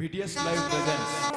BTS Live presents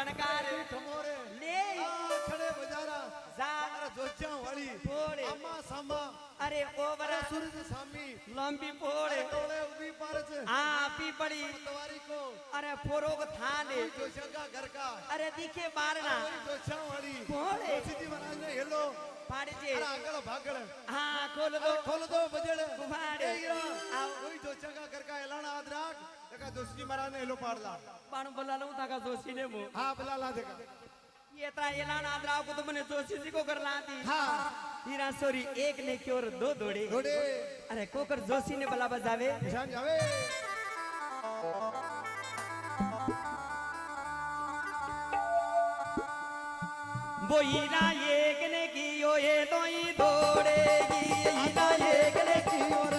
की सनकार ठमोरे। ले। खड़े बजारा। जा जोचा वाली। फोड़े। अम्मा सामा अरे ओवर। सूरज सामी लंबी पोड़े टोले उबी पारच। आ पी पड़ी। तवारी को। अरे फोरोग थाने जोचा का घर का अरे दिखे मारना जोचा वाली। फोड़े सीधी महाराज ने हेलो। फाड़ी जे अरे आगल भागल हाँ खोल दो खोल दो बजड़ कुम्हाड़े। का का देखा दोस्ती महाराज ने हेलो पाड़ला पण बोला लूँ ताका जोशी ने मु हाँ बुला ला देखा। ये ता एलान आदराव को तुमने जोशी जी को कर लाती हाँ। हीरा सोरी एक ने की और दो दौड़े। घोड़े अरे कोकर जोशी ने बला बजावे। निशान जावे। वो हीरा एक ने की ओ ये तो ही दौड़ेगी। हीरा एक ने की और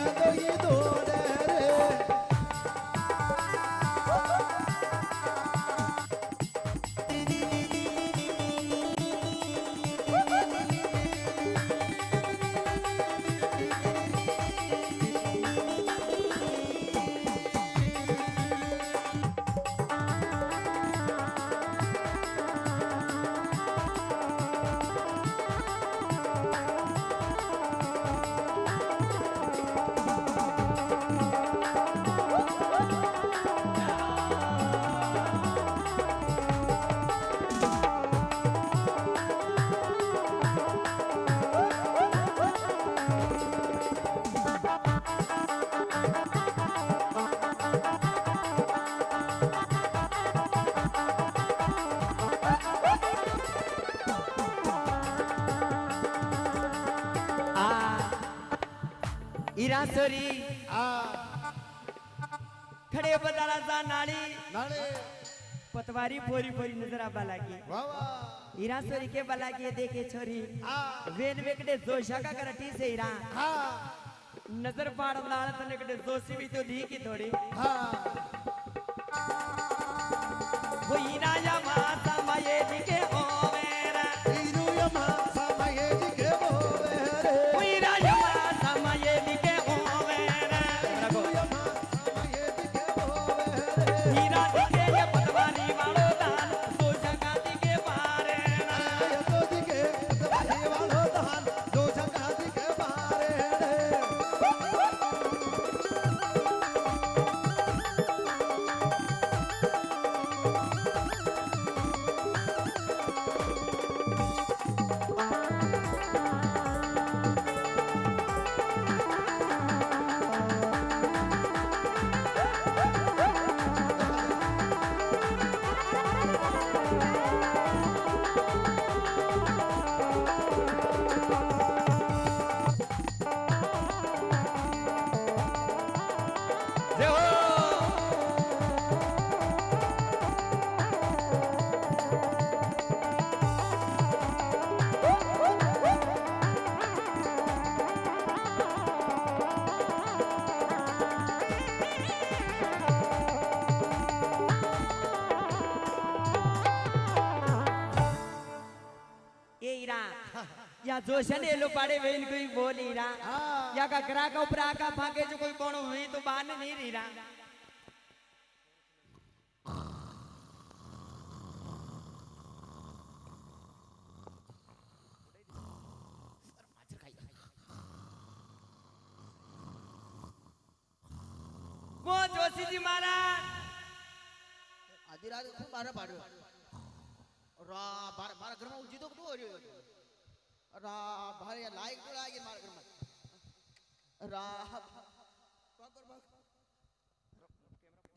हीरा सोरी आ। खड़े बदाला सा नाली। नाले। पतवारी फोरी फोरी नज़र आबा लागी हीरा सोरी के बला के देखे छोरी। आ। वेन वेकड़े जोशा का करटी से हीरा हाँ। नज़र पाड़ लाड़ तने कड़े जोशी भी तो दी की थोड़ी। हाँ। वो हीरा या माता माये दिखे जोशन एलो पाड़े वेन कोई बोली रा हाँ। या का करा का ऊपर आका फाके जो कोई कोण हुई तो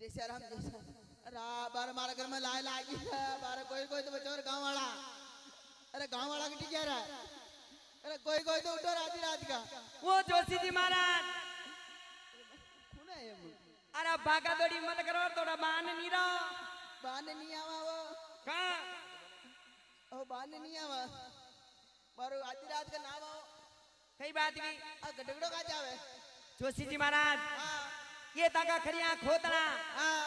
जैसे राम जैसे अरे बार मारा घर में लाए लागी बार कोई कोई तो बचो गाँव वाला। अरे गाँव वाला की ठीक है अरे कोई कोई तो उठो रात रात का। वो जोशी जी महाराज। अरे भागा दौड़ी मत करो थोड़ा बाँध नहीं रहो। बाँध नहीं आवा वो। कहाँ? ओ बाँध नहीं आवा। मारो आधी रात का नाम आओ। कई बात की। गडगड़ो का जावे। जोशी जी महाराज। हाँ। ये ताका खरिया खोतना।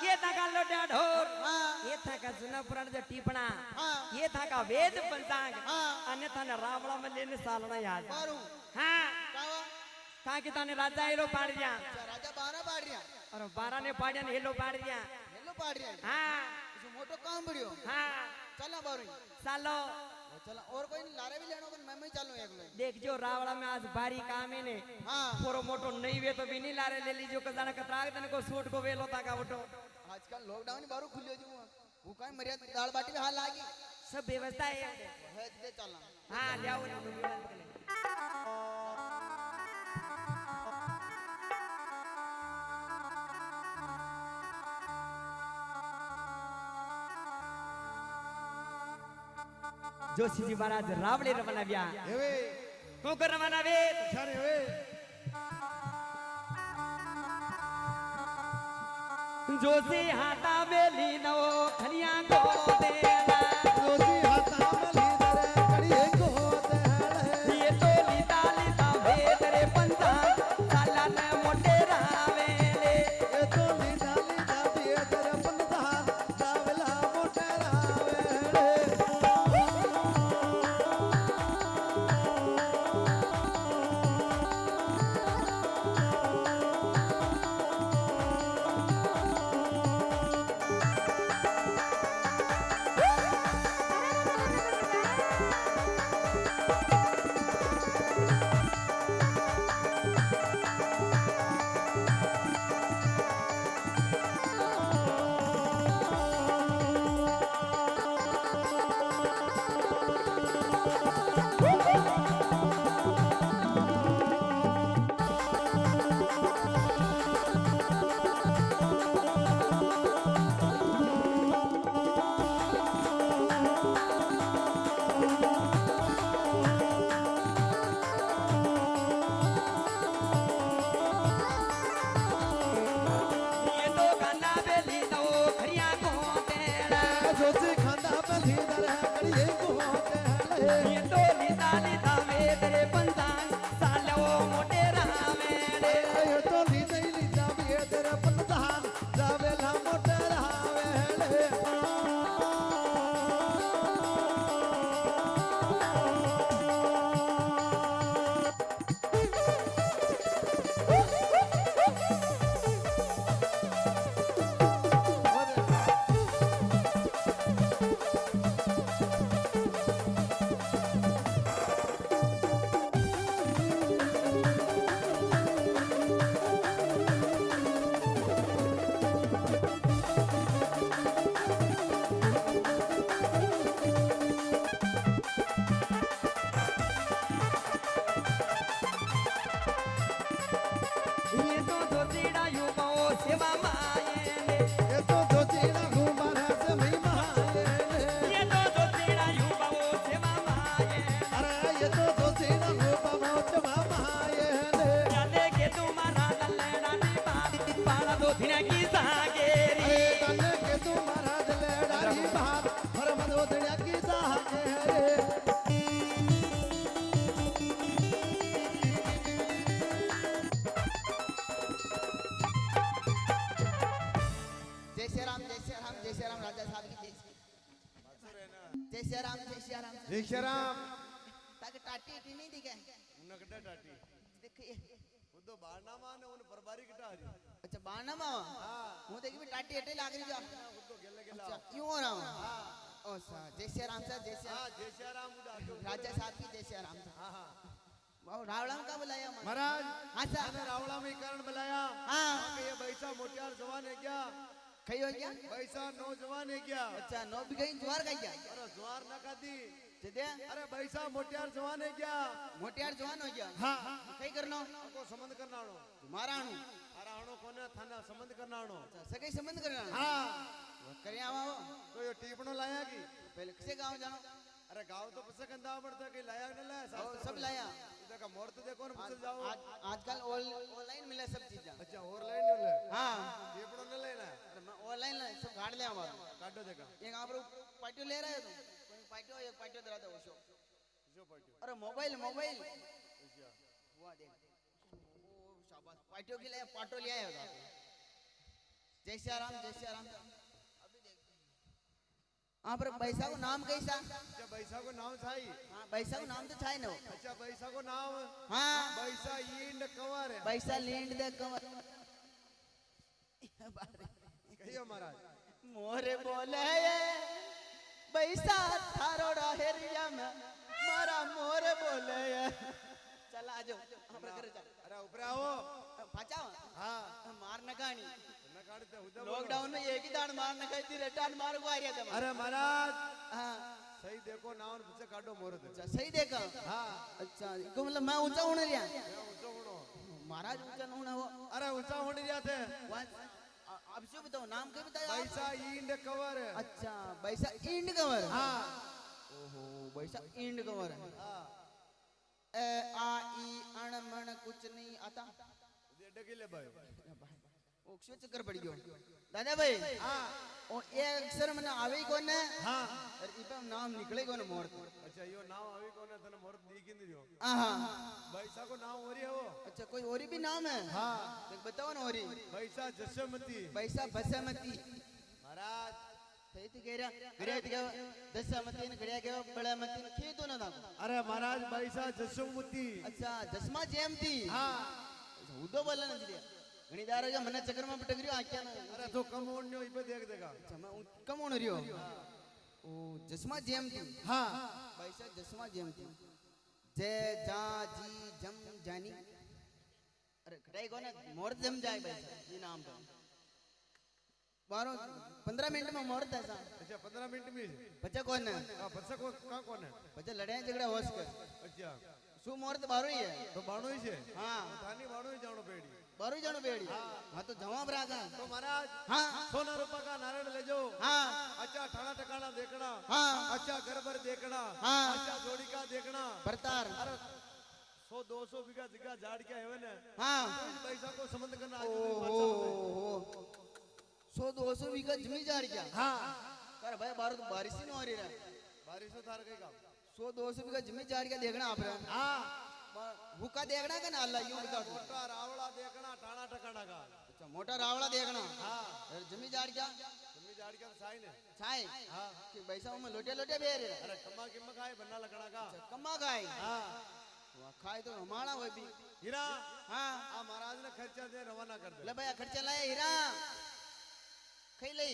ये ताका लोटा ढोर। हाँ। ये थाका जुना पुराण जो टीपणा। हाँ। ये थाका वेद पंचांग। हाँ। अन्यथा न रावणा में लेने सालना याद। हाँ। कहा ताने राजा हेलो पाड़ दिया। अच्छा राजा बारह पाड़ रिया और बारह ने पाड़िया ने हेलो पाड़ दिया। हेलो पाड़ रिया हाँ। इसे मोटो काम बढ़ियो। हाँ। चला बारू। सालो। चला और कोई नहीं लारे भी लेनो पर मैं चलूँ एक देख जो रावड़ा में आज भारी काम है ने हाँ। थोड़ो मोटो नहीं वे तो भी नहीं लारे ले लीजो कजाना कतरा तने को सूट को वेलो ताका उठो। आजकल लॉकडाउन ही बारू खुलियो जी। वो काई मरिया दाल बाटी में हाल लागी। सब व्यवस्था है। है दे चलना हाँ ले आओ। જોશીજી મહારાજ રાવળે રમાવ્યા હવે કોણ કર રમાવે સર હવે જોશી હાતા બેલી નો ખનિયા ગો દે राम। भिक्षाराम टाटी टी नहीं दिखे। उनकडा टाटी। देखिए। उदो तो बाणामा ने उन बरबारी कटा जी अच्छा बाणामा हाँ। मु देखी भी टाटी अटे लाग रही जा उदो हाँ, तो गेले गेला। अच्छा यूँ हो रहा हाँ? ओ सा जय राम सर जय हाँ जय राम उड़ा राजा साथी जय श्री राम। हाँ हाँ। रावलाम का बुलाया महाराज। हाँ सर रावलाम कारण बुलाया। हाँ। ये बैठा मोटियार जवान है क्या? कही हो गया बैसा नौजवान है क्या? अच्छा नौ भी गई ज्वार का क्या अरे ज्वार न खाती। जदे अरे बैसा मोटियार जवान है क्या? मोटियार जवान हो गया। हाँ। कई करना? को संबंध करना आनो तुम्हारा अणु अरे आनो कोने थाना संबंध करना आनो अच्छा सगई संबंध करना हाँ। करे आवा तो ये टीपणो लाया की पहले किसे गाँव जानो अरे गाँव तो पसे कंदा पड़ता कि लाया न लाया सब में। लाया। देखा मोर तो देखो ना आज जाओ। आज आजकल ऑनलाइन मिले सब चीज़ें। अच्छा और लाइन न ले हाँ। टीपणो न लेना मैं ऑनलाइन सब गाड़ ले हमारा। काटो देखा। एक आप लोग पार्टियो ले रहे हो तुम? कोई पार्टियो एक पार्टियो दे रहा था वो शो जो पट्टी अरे मोबाइल मोबाइल हुआ देख। शाबाश। पार्टियों के लिए पाटो ले आए हो आप जय श्री राम जय श्री राम। हाँ पर पैसा को नाम कैसा? अच्छा बैसा को नाम छाई हाँ पैसा को नाम तो छाए ना अच्छा बैसा को नाम। हाँ। बैसा ईंड कंवर पैसा लींड दे कमर कहियो महाराज। मोरे बोले पैसा थारो हेरिया में। मारा मोरे बोले चल आ जाओ हमरा घर चल अरे ऊपर आओ। पाचाओ हाँ। मार न गाणी न काटते उधर लॉकडाउन में एक ही दान मार न खाई थी रिटर्न मार को आ रहा था अरे महाराज। हाँ। सही देखो नाम पीछे काटो मोर अच्छा सही देखा। हाँ। अच्छा इनको मतलब मैं ऊँचा होने मैं ऊँचा होनो। महाराज ऊँचा होना अरे ऊँचा होने दिया थे। अब से बताओ नाम क्या बताया? बैसा इंड कवर अच्छा बैसा इंड कवर? हाँ। ओहो बैसा इंड कवर हाँ। ए आ ई अण मण कुछ नहीं आता। डगिले भाई। ओ क्यों चक्कर पड़ गयो दादा भाई हाँ ओ ए अक्षर मने आवे कोने हाँ और इपे नाम निकले कोने मोर अच्छा यो नाम अभी कौन है तने मोर दी किंद दियो आहा बैसा को नाम हो रही है वो अच्छा कोई और भी नाम है हाँ देख बताओ ना और बैसा जसमती पैसा बसमती महाराज सही तो कह रहा गड़िया तो क्या दसमती ने गड़िया क्या बड़ा मती ने खेतो ना था अरे महाराज बैसा ಗಣಿದಾರಾಗ ಮನೆ ಚಕ್ರ ಮಾಡ್ಬಿಟ್ಟಾಗ್ರಿ ಹಾಕ್ಯಾನ ಅರೆ ಅದು ಕಮೋಣ್ ನೀವು ಇಬ್ಬತ್ತು ಹೇಗದಾಗ ಕಮೋಣ ರೀ ಓ ಜಸ್ಮಾ ಜಯಂತಿ ಹಾ ಬೈಸ ಜಸ್ಮಾ ಜಯಂತಿ ಜಯ ಜಾ ಜಿ ಜಮ್ ಜಾನಿ अरे कटाई कौन है मुहूर्त जम जाए भाई ये नाम पर बारह पंद्रह मिनट में मुहूर्त है साहब अच्छा पंद्रह मिनट में बच्चा कौन है आ, बच्चा कौन कहाँ कौन है बच्चा लड़ाई झगड़ा हो सके अच्छा सु मुहूर्त बारह ही है तो बारह ही है हाँ धानी बारह ही जानो पेड़ी બારો જણો બેડી હા તો જવાબ રાખા तो महाराज હા सोना रूपा का नारायण ले जाओ હા अच्छा ठाणा टकाना देखना હા अच्छा घर भर देखना हाँ। अच्छा जोड़ी का देखना ભરતાર अरे सौ दो सौ बीघा जगह झाड़ क्या है ना હા पैसा को संबंध करना ओ आज हो हो सौ दो सौ बीघा जमी जा रही क्या हाँ कर भाई बारो तो बारिश ही नहीं हो रही रहा बारिश में थार गई काम सौ दो सौ बीघा जमी जा रही क्या देखना आप रहा हाँ हुक्का देखना का ना अल्लाह यूँ बता दो मोटा रावड़ा देखना ठाणा टकाना का। अच्छा मोटा रावड़ा देखना? हाँ। और जमी जा क्या? झाड़ क्या साइन है छाए हाँ। कि पैसा में लोटे लोटे बेर अरे कम्मा किम्मा खाए बन्ना लगना का। कम्मा खाए? हाँ। वाह, खाए तो हमारा वो भी हीरा हाँ। आ महाराज ने खर्चा दे रवाना कर दे। ले भैया खर्चा लाए हीरा। खाई लई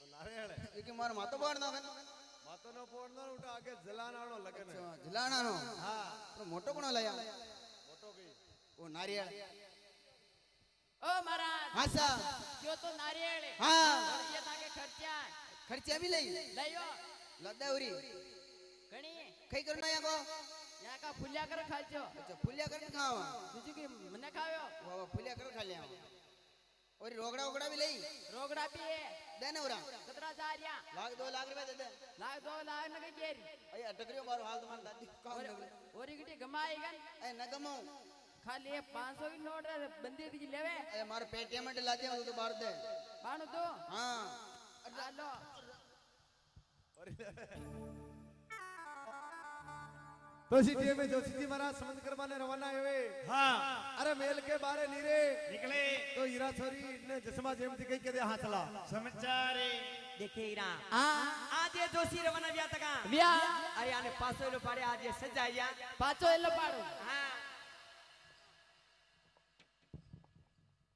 तो है क्योंकि मारो मातो बाढ़ ना માતોનો ફોન નો ઉઠો આગે જલાનાનો લગન. હે જલાનાનો હા. પણ મોટો કોણ લાયા મોટો કઈ? ઓ નારિયેળ. ઓ મહારાજ હા સા. જો તો નારિયેળ. હા. ખર્ચે તાકે ખર્ચા ખર્ચા ભી લઈ. લઈયો લદાવરી ઘણી. કઈ કરનો યાકો? યાકા ફુલ્યા કર ખાજો. અચ્છા ફુલ્યા કર ખાવા. બીજું કે મને ખાવ્યો? વાહ ફુલ્યા કર ખાલ્યા. और रोगड़ा ओगड़ा भी लई। रोगड़ा भी है। देने उरा। 17000 या लाख 2 लाख रुपए दे दे। लाख 2 लाख न केरी अरे अटकरियो मारो हाल तो तुम्हारे दादी। काम लग और इकटी गमाई गन ए न गमाऊ खाली ये 500 की नोट बंदी दी लेवे। ए मार पेटीएम में ला तो दे तो बार दे। बाणो तो। हाँ। हेलो और तो जी में जोशी जी महाराज समझ कर वाले रवाना हुए। हाँ। अरे मेल के बारे नीरे। निकले। तो इरा सॉरी ने जसमा जेम जी के दे हाथ ला। समझारे देखे इरा आ हाँ। आज ये जोशी रवाना व्या तका व्या अरे आने पासो इल्लो पारे आज ये सजाया पासो इल्लो पारो हाँ।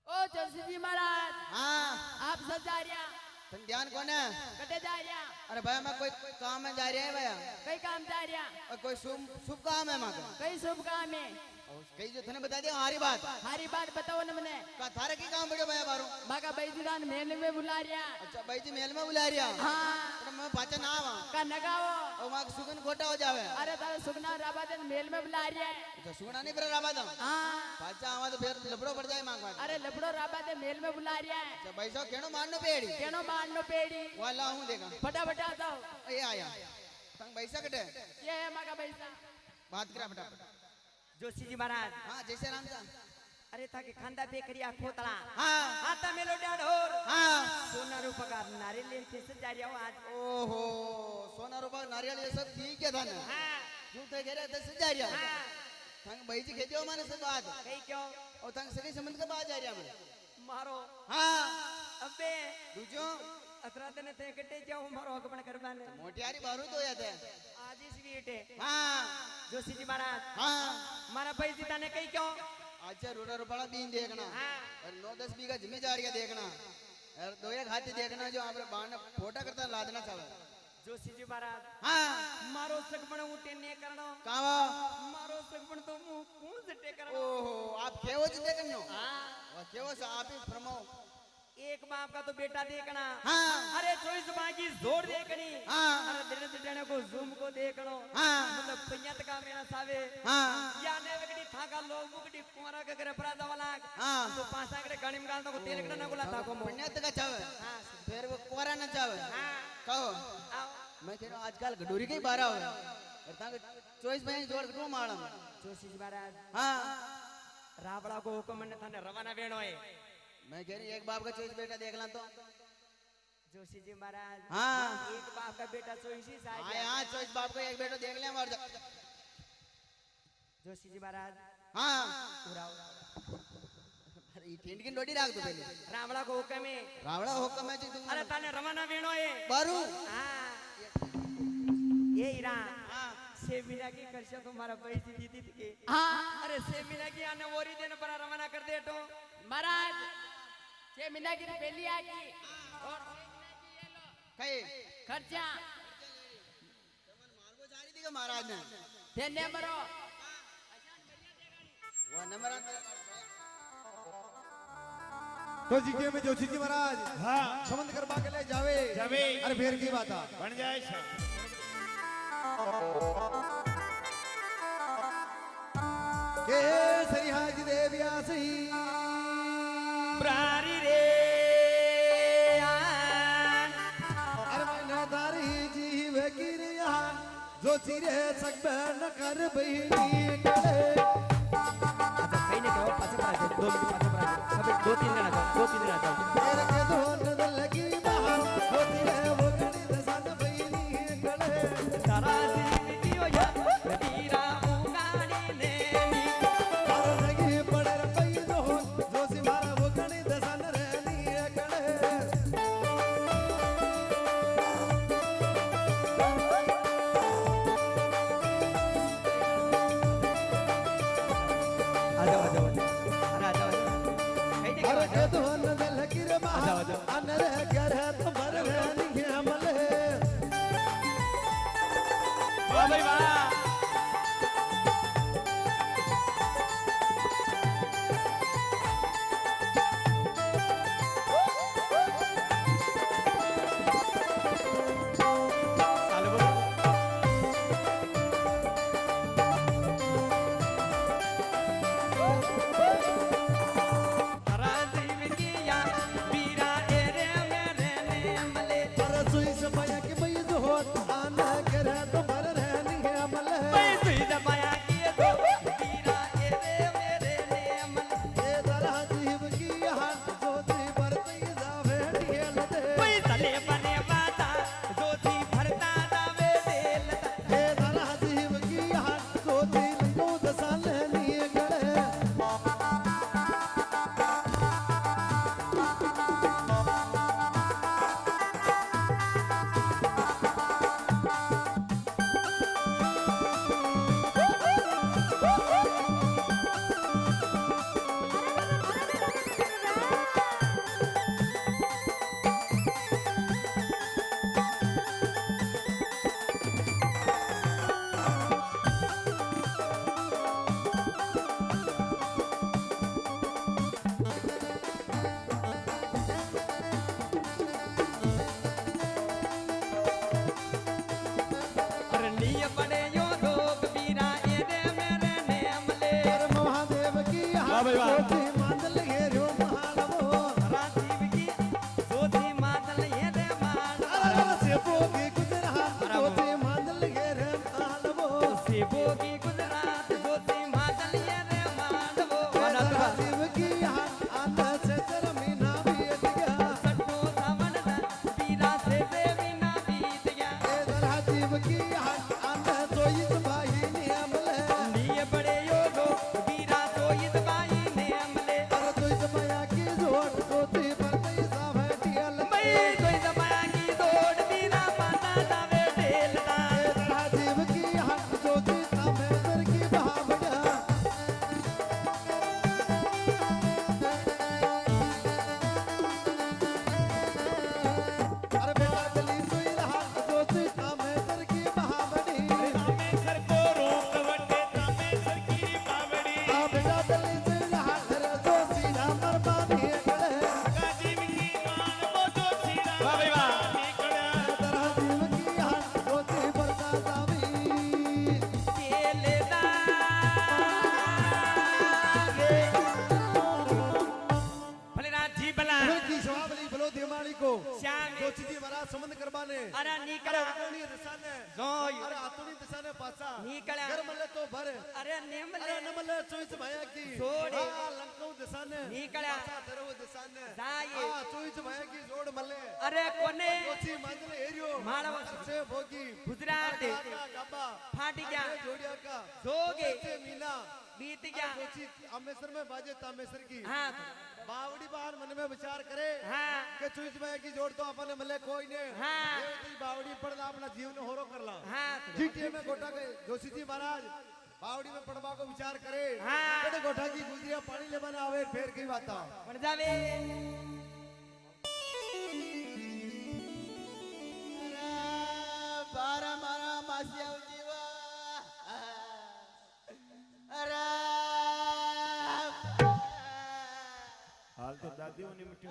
ओ जोशी जी महाराज। हाँ। आप सजारिया तुम ध्यान कौन है? कटे जा रहा अरे भाई मैं कोई काम में जा रहा है भैया। कई काम जा रहा कोई शुभ शुभ काम है माँ कई शुभ काम है। कई जो थने बता दिया हारी बात। हारी बात बताओ ना मने। का थारे की काम बड़े भाई बारो बाका भाई जी दान मेल में बुला रिया। अच्छा भाई जी मेल में बुला रिया? हाँ। तो मैं पाचा ना आवा। का नगाओ ओ तो माक सुगन खोटा हो जावे। अरे तारे सुगना राबा दन महल में बुला रिया अच्छा सुगना नहीं पर राबा दम हाँ। पाचा आवा तो फिर लपड़ो पड़ जाए माक अरे लपड़ो राबा दे महल में बुला रिया अच्छा भाई साहब केनो मारनो पेड़ी? केनो मारनो पेड़ी। वाला हूँ देखा। फटाफट आ जाओ। ए आया। संग भाई साहब कटे? ये है भाई साहब। बात करा फटाफट। जोशी जी महाराज। हाँ जैसे राम सा अरे ताके खांदा पे करिया खोतला। हाँ। आता मेलो डाढोर। हाँ। सोना रूपा नारियल लेके सजाया हो आज। ओहो सोना रूपा नारियल ये सब ठीक है था ना? हाँ। घेरे तो सजा रिया हाँ। तंग भाई जी खेजो माने से बात कही क्यों? और तंग सभी संबंध का बात जा रिया मैं मारो। हाँ। अबे। दूजो। अतरा दिन थे कटे जाओ मारो हक पण करवाने मोटियारी बारू तो या थे आज इस वीटे हाँ। जोशी जी महाराज। हाँ। मारा भाई जी ताने कही क्यों? अच्छा रोड़ा रुपड़ा बीन देखना। हाँ। और नौ दस बीघा जिम्मेदारियाँ देखना। और दो एक हाथी देखना जो आप बाण फोटा करता लादना चाहे। जोशी जी महाराज। हाँ। मारो सगपण ऊटे ने करणो कावा। मारो सगपण तो मु कौन जटे करणो ओहो आप केवो जिते करनो हाँ। केवो से आप ही फरमाओ एक बाप का तो बेटा देखना। हाँ। अरे चोईस बाकी ज़ोर देखनी। हाँ। अरे दिन को जूम को देखनो। हाँ। मतलब का मेरा सावे। हाँ। वगडी थाका लोग मुगडी कुमारा का करे अपराध वाला। हाँ। तो पासा करे गणिम गाल तो तेल कड़ा ना गुला था। को का चावे। हाँ। फिर वो कुआरा न चावे। हाँ। कहो। मैं आजकल गडूरी के ही बारह हो और तांग चॉइस में जोड़ कटू मालम जोशी जी महाराज हाँ। रावड़ा को हुक्म ने थाने रवाना वेणो है। मैं कह रही एक बाप का चॉइस बेटा देख ला तो। जोशी जी महाराज हाँ। एक बाप का बेटा चोईसी हाँ यहाँ बाप का एक बेटा देख ले जोशी जी महाराज हाँ। उड़ा उड़ा अरे ये टेंट की डोडी राख दो पहले। रावड़ा को हुक्म है। रावड़ा हुक्म है जी तुम अरे ताने रवाना वेणो है। बारू। हाँ। ये हीरा हाँ। से मीना की करशा तुम्हारा पैसे दीदी थी के। हाँ। अरे के मीना की आ गई और कई खर्चा। महाराज ने। देने मरो। वो नंबर तो जीके में जोशी जी महाराज हाँ। संबंध करवा के ले जावे। जावे। अरे फेर की बात बन जाए के सरिहाज देविया सही। प्रारी रे। अरे जीव गिरिया जो चिरे सकबे न कर बहिनी करे। अच्छा कहीं नहीं कहो पाछे पड़ा दो मिनट पाछे पड़ा सब दो तीन जना जाओ दो तीन जना जाओ। मेरे के दो न लगी Calma aí, vai. रानी को। दोची जी महाराज संबंध करवाने। अरे निकल। आतोनी दिशाने। जो अरे आतोनी दिशाने पासा। निकल। घर मले तो भर। अरे नेमले। अरे नेमले चोइस भाया की। जोड़ी। आ लंकाऊ दिशाने। निकल। पासा धरो दिशाने। ने आ चोइस भाया की जोड़ मले। अरे कोने? दोची मांगले एरियो। मालव। से भोगी। गुजरात। गाबा। फाटी क्या जोड़िया का। जोगे। मीना। बीत गया अमेसर में बाजे तामेश्वर की। हाँ। बावड़ी बाहर मन में विचार करे। हाँ। के चुईच में की जोड़ तो अपने मले कोई ने। हाँ। ये तो बावड़ी पर अपना जीवन होरो कर ला। हाँ। जीटीए में गोटा के जोशी जी महाराज बावड़ी में पढ़वा को विचार करे। हाँ। बड़े गोठा की गुजरिया पानी ले बना आवे फेर की बात बन जावे। बारह मारा मासिया હાલ તો દાદીઓ ની મીઠી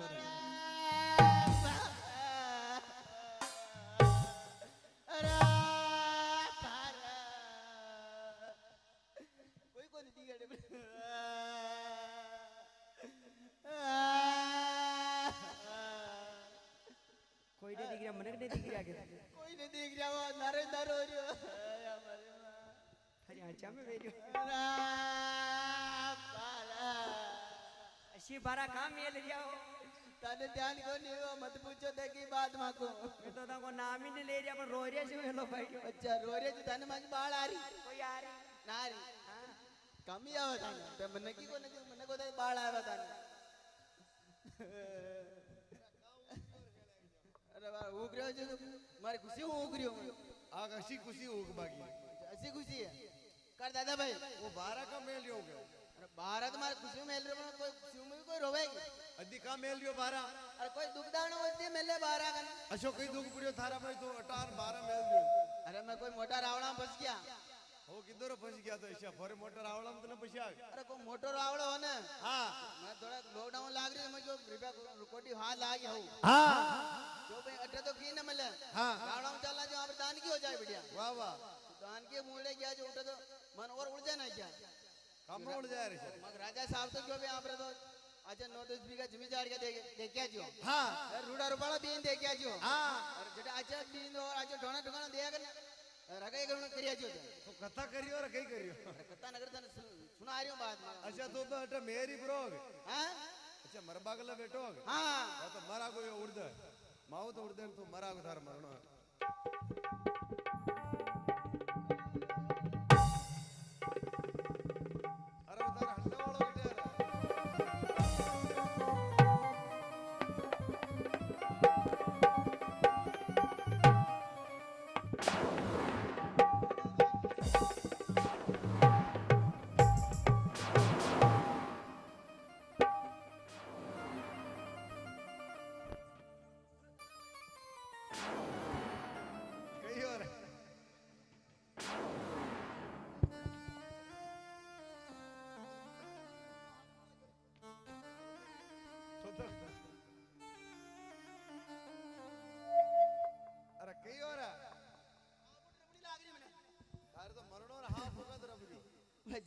કોઈ ને દીકરા મને ને દીકરા કે કોઈ ને દીકરા મારે દરો રહ્યો અરે આચા મે વેર્યો પારા અશી બારા કામ મેલ જાઓ તને ધ્યાન કોની એવો મત પૂછો તે કી બાત માકો મેં તો તાકો નામ ને લઈ રહ્યા પણ રોર્યા છે હેલો ભાઈ અચ્છા રોરે જ તને માં બાળ આરી કોઈ યાર નારી કમી આવે તને તે મને કી કોને કીધું? મને કોઈ બાળ આવે તને અરે બાર ઉગર્યો છે તું. મારી ખુશી હું ઉગર્યો आग अशी खुशी होग बागी હસી ખુશી હે कर दादा भाई। वो बारह का मेल हो गया। अरे बारह तो तुम्हारे खुशी मेल रहे बना कोई खुशी में कोई रोवेगी। अधिका मेल रहे बारह। अरे कोई दुख दान होती मेले बारह का अशोक कई दुख पड़ियो थारा भाई तो अठार बारह मेल रहे अरे मैं कोई मोटा रावड़ा फंस गया। हो किधर फंस गया तो ऐसा फॉरे मोटर आवड़ा में तो तने फंसा अरे को मोटर आवड़ो हो ने। हाँ। मैं थोड़ा लॉकडाउन लाग रही मैं जो रुपया कोटी हाँ लाग हो। हाँ। जो भाई अठे तो की न मिले। हाँ। रावड़ा में चला जो आप दान की हो जाए बढ़िया। वाह वाह। दान के मूले गया जो उठे तो मन और उड़ जाए ना क्या काम उड़ जाए रे मग राजा साहब तो जो भी आप तो अच्छा नौ दस बीघा ज़मीन जाड़ के देखिया जो हाँ रूड़ा रुपाला बीन देखिया जो हाँ अच्छा बीन और अच्छा ढोना ढोना दिया कर रगाई करून करिया जो तो कथा करियो और कई करियो कत्ता नगर तने सुना रही हूँ बात अच्छा तो तो अटे मेरी ब्रोग हाँ अच्छा मरबागला बैठो हाँ हाँ तो मरा को उड़ दे माओ तो उड़ दे तो मरा को थार मरनो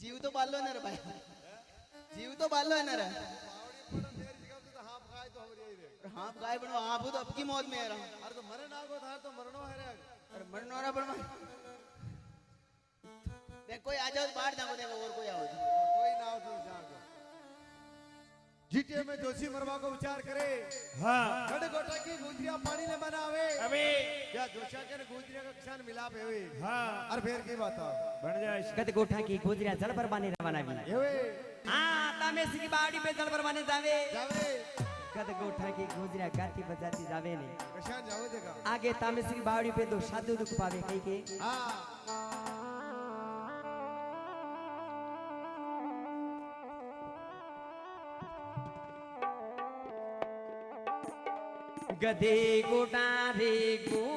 जीव तो बाल ना रे भाई। जीव तो बालो है ना रे। ही रे गाय बनो आप तो अब की मौत में है रहा अरे तो मरे ना को था तो मरनो है रे। अरे मरनो रहा बनवा। देख कोई आ जाओ बाहर जाओ देखो और कोई आओ। कोई ना हो जीटीए में जोशी मरवा को विचार करे। हाँ। गोटा की गुजरिया पानी ने बनावे। अबे। या जोशा के गुजरिया का किसान मिलाप है हाँ। और फिर की बात बन जाए। गत गोठा की गुजरिया जल पर बाने रवाना भी। ये हाँ सिकी बावड़ी पे जल पर बाने जावे। जावे। गत गोठा की गुजरिया गाती बजाती जावे ने। किसान जावे देखा आगे तामे सिकी बावड़ी पे दो साधु दुख पावे कई के। हाँ। गदे गोटा रे गुजरियो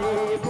सड़े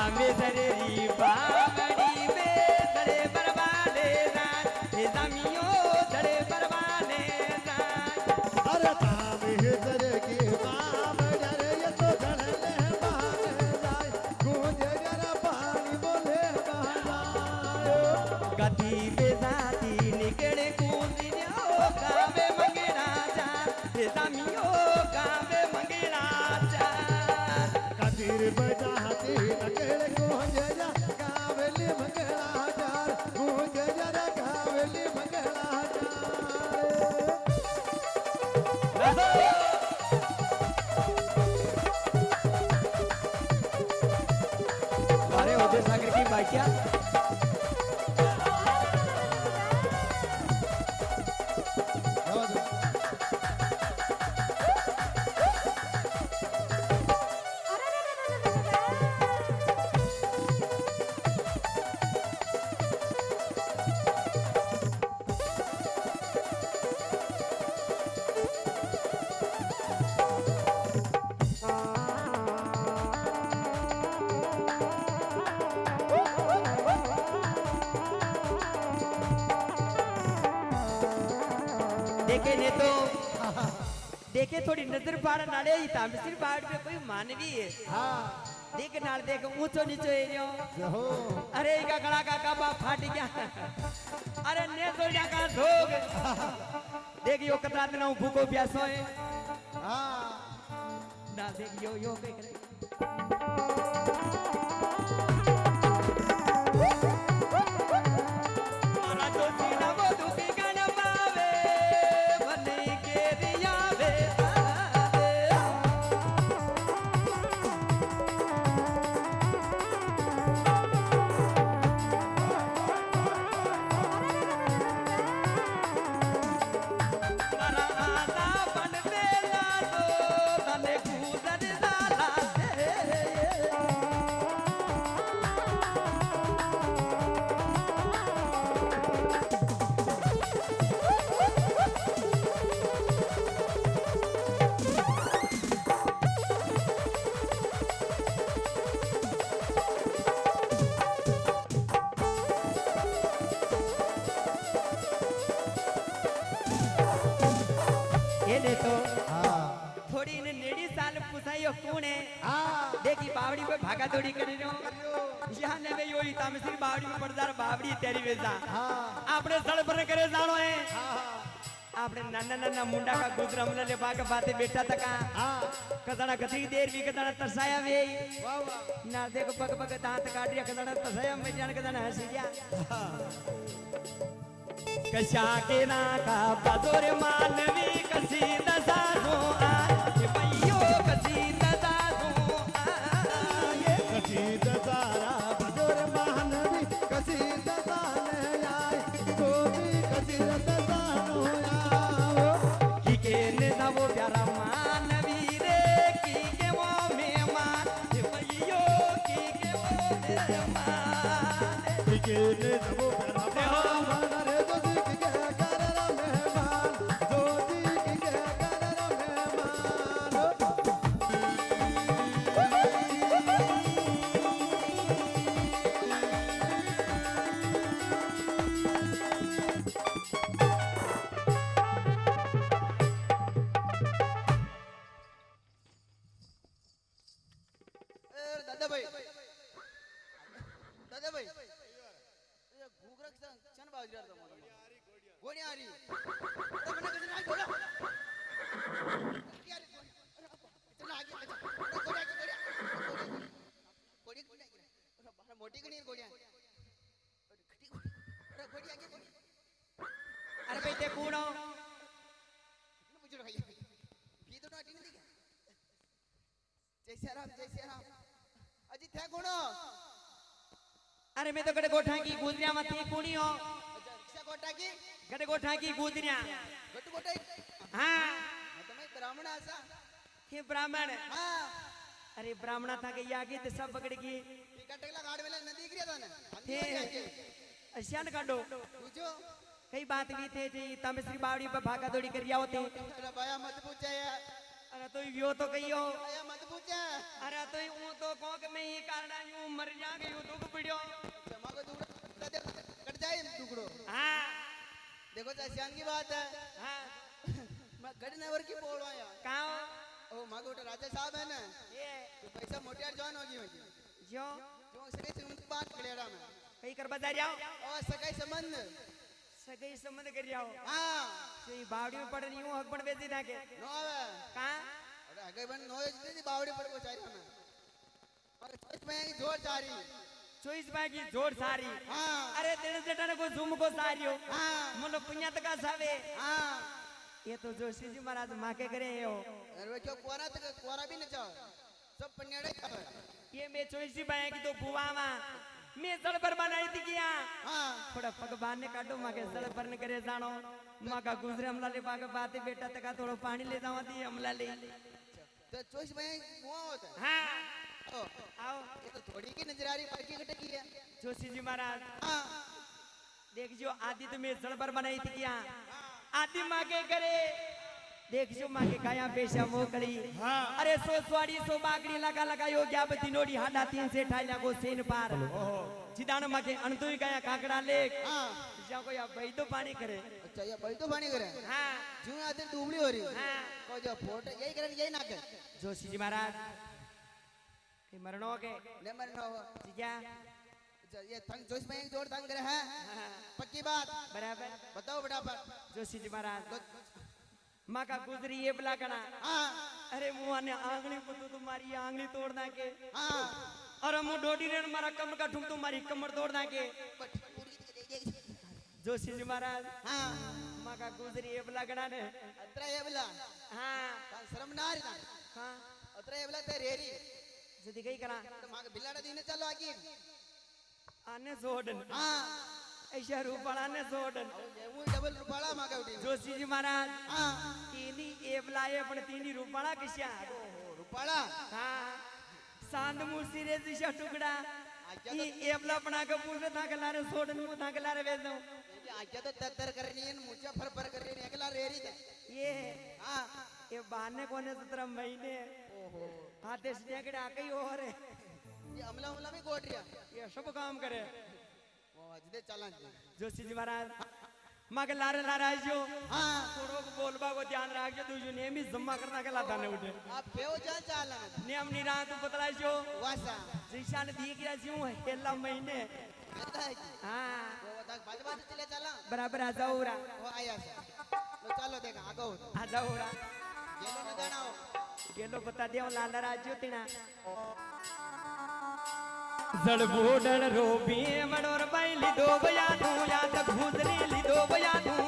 तामे उदय पाड़ नाले ही था मिसिर पाड़ पे कोई मानवी है हाँ देख नाल देख ऊंचो नीचो एरियो अरे का गला का काबा फाट गया अरे ने सोजा का धोग देख यो कतरा दिन भूखो प्यासो है हाँ ना देख यो ना मुंडा का गुजरा मुला ले बाग बाते बेटा तका। हाँ कदना गति देर भी कदना तरसाया वे। वाह ना देख पग पग दांत काट रिया कदना तरसाया, मैं जान कदना हँसी जा कशा ना का बदोर मानवी कसी दस কেনে যাব राम जय सिया राम अजी थे गुणो अरे मैं तो गड़े गोठा की गुदरिया मत थी कुणी हो। अच्छा गोठा की? गड़े गोठा की गुदरिया। गट गोठा हाँ? हाँ, तो मैं ब्राह्मण हाँ, आसा के ब्राह्मण। हाँ। अरे ब्राह्मण था के या की ते तो सब बगड़ की कटकला गाड़ में नदी गिरया था ने। थे अशियान काडो। बुझो कई बात भी थे जी तमसरी बावड़ी पे भागा दौड़ी कर आओ थे। मत पूछे यार। तो यो तो कहियो ભાયા મત પૂછા अरे तो यूं तो कहो कि मैं ये कारण यूं मर जा गयो दुख पड़ियो जमा को टुकड़ा दे कट जाए टुकड़ो हाँ देखो चाचान की बात है हाँ मैं गढ़ नवर की बोल रहा हूं कहाँ ओ मां को राजा साहब है ना ये तो पैसा मोटियार जवान होगी होगी जो जो सके से उनकी बात कलेड़ा में कई कर बजा जाओ और सगाई संबंध सगई संबंध कर जाओ हाँ ये बावड़ी में पड़े यूँ हक पण बेची था के नो आवे कहाँ अरे अगे बन नो इतनी बावड़ी पर को चाहिए में और सोच में ज़ोर जारी चोईस बागी ज़ोर सारी हाँ अरे दिन जटाने को झुम को सारियो हाँ मुलो पुण्य तका सावे हाँ ये तो जोशी जी महाराज माके करे हो अरे वो क्यों कोरा तक कोरा भी न चाहो सब पन्याड़े खावे ये मैं चोईसी बाया की तो मैं सड़ पर बनाई थी किया? हाँ। थोड़ा पग बांधने काटो माके सड़ पर न करे जानो। माँ का गुजरे हमला ले पाके बाते बेटा तका थोड़ा पानी ले जावा दी हमला ले। तो चोइस में मुआ होता है? हाँ। आओ। ये तो थोड़ी की नज़र आ रही बाकी कटे की है। जोशी जी महाराज। हाँ। देख जो आदि तो मैं सड़ पर बनाई थी किया? आदि माँ के करे। देख जो माँ के गाया पेशा मोकड़ी अरे सो स्वाड़ी सो बागड़ी लगा लगा यो क्या बती नोड़ी हाडा तीन से ठाइला को सेन पार। चिदान माँ के अनतुई गाया काकड़ा लेक। हाँ। जा को या भाई तो पानी करे। अच्छा ये भाई तो पानी करे? हाँ। जो आते डूबली हो रही हाँ। को जो फ़ोटो यही करे यही ना कर जोशी जी महाराज के मरणों के ले मरना हो। जीजा अच्छा ये थंग चोइस में एक जोड़ थंग करे है। पक्की बात। बराबर। बताओ फटाफट। जोशी जी महाराज। माँ का गुजरी ये बला हाँ अरे मुँह ने आंगली पुतू तुम्हारी आंगली तोड़ ना के हाँ अरे मुँह डोडी रेण मारा कमर का ठुम तुम्हारी कमर तोड़ ना के जोशी जी महाराज हाँ माँ का गुजरी ये बला कना ने अत्रा ये बोला हाँ। शर्म ना रही हाँ। अत्रा ये बोला ते रेरी जदी गई करा तो माँ के बिलाड़ा दीने चलो आगे आने जोडन। हाँ ऐसा रूपाला ने जोडन ये वो डबल रुपाला माँ का उठी जोशी जी महाराज हाँ तीनी एवला ये पण तीनी रूपाला किशा रुपाला हाँ सांद मुसी रे दिशा टुकड़ा ई एवला बना के पूरे था के लारे सोडन मु था के लारे वेदो ये आज्ञा तो तर करनी है मुझे फर फर कर रही है अगला रेरी थे ये हाँ ये बहाने कोने सत्रह महीने? हाथे से के आके ही और ये अमला उमला भी गोट रिया ये सब काम करे। बजने चलन जोशी जी महाराज मग लार लाराजो हाँ। थोड़ो बोलबा को ध्यान राखजो दूजो नेम ही जम्मा करना के लादा ने उठे। आप बेओ जान चालन नेम नी रा तू बतलाजो वासा। जिशान दी के जियो हेला महीने। हाँ वो तक बजवा चले चला। बराबर आ जाओ रा ओ आया से लो चलो देखा आगो आ जाओ रा गेलो न जानाओ गेलो बता दियो लाल राजो तिना જળબોડળ રોબી મડોર બાઈ લીધો બયા તું યાદ ભૂતરી લીધો બયા તું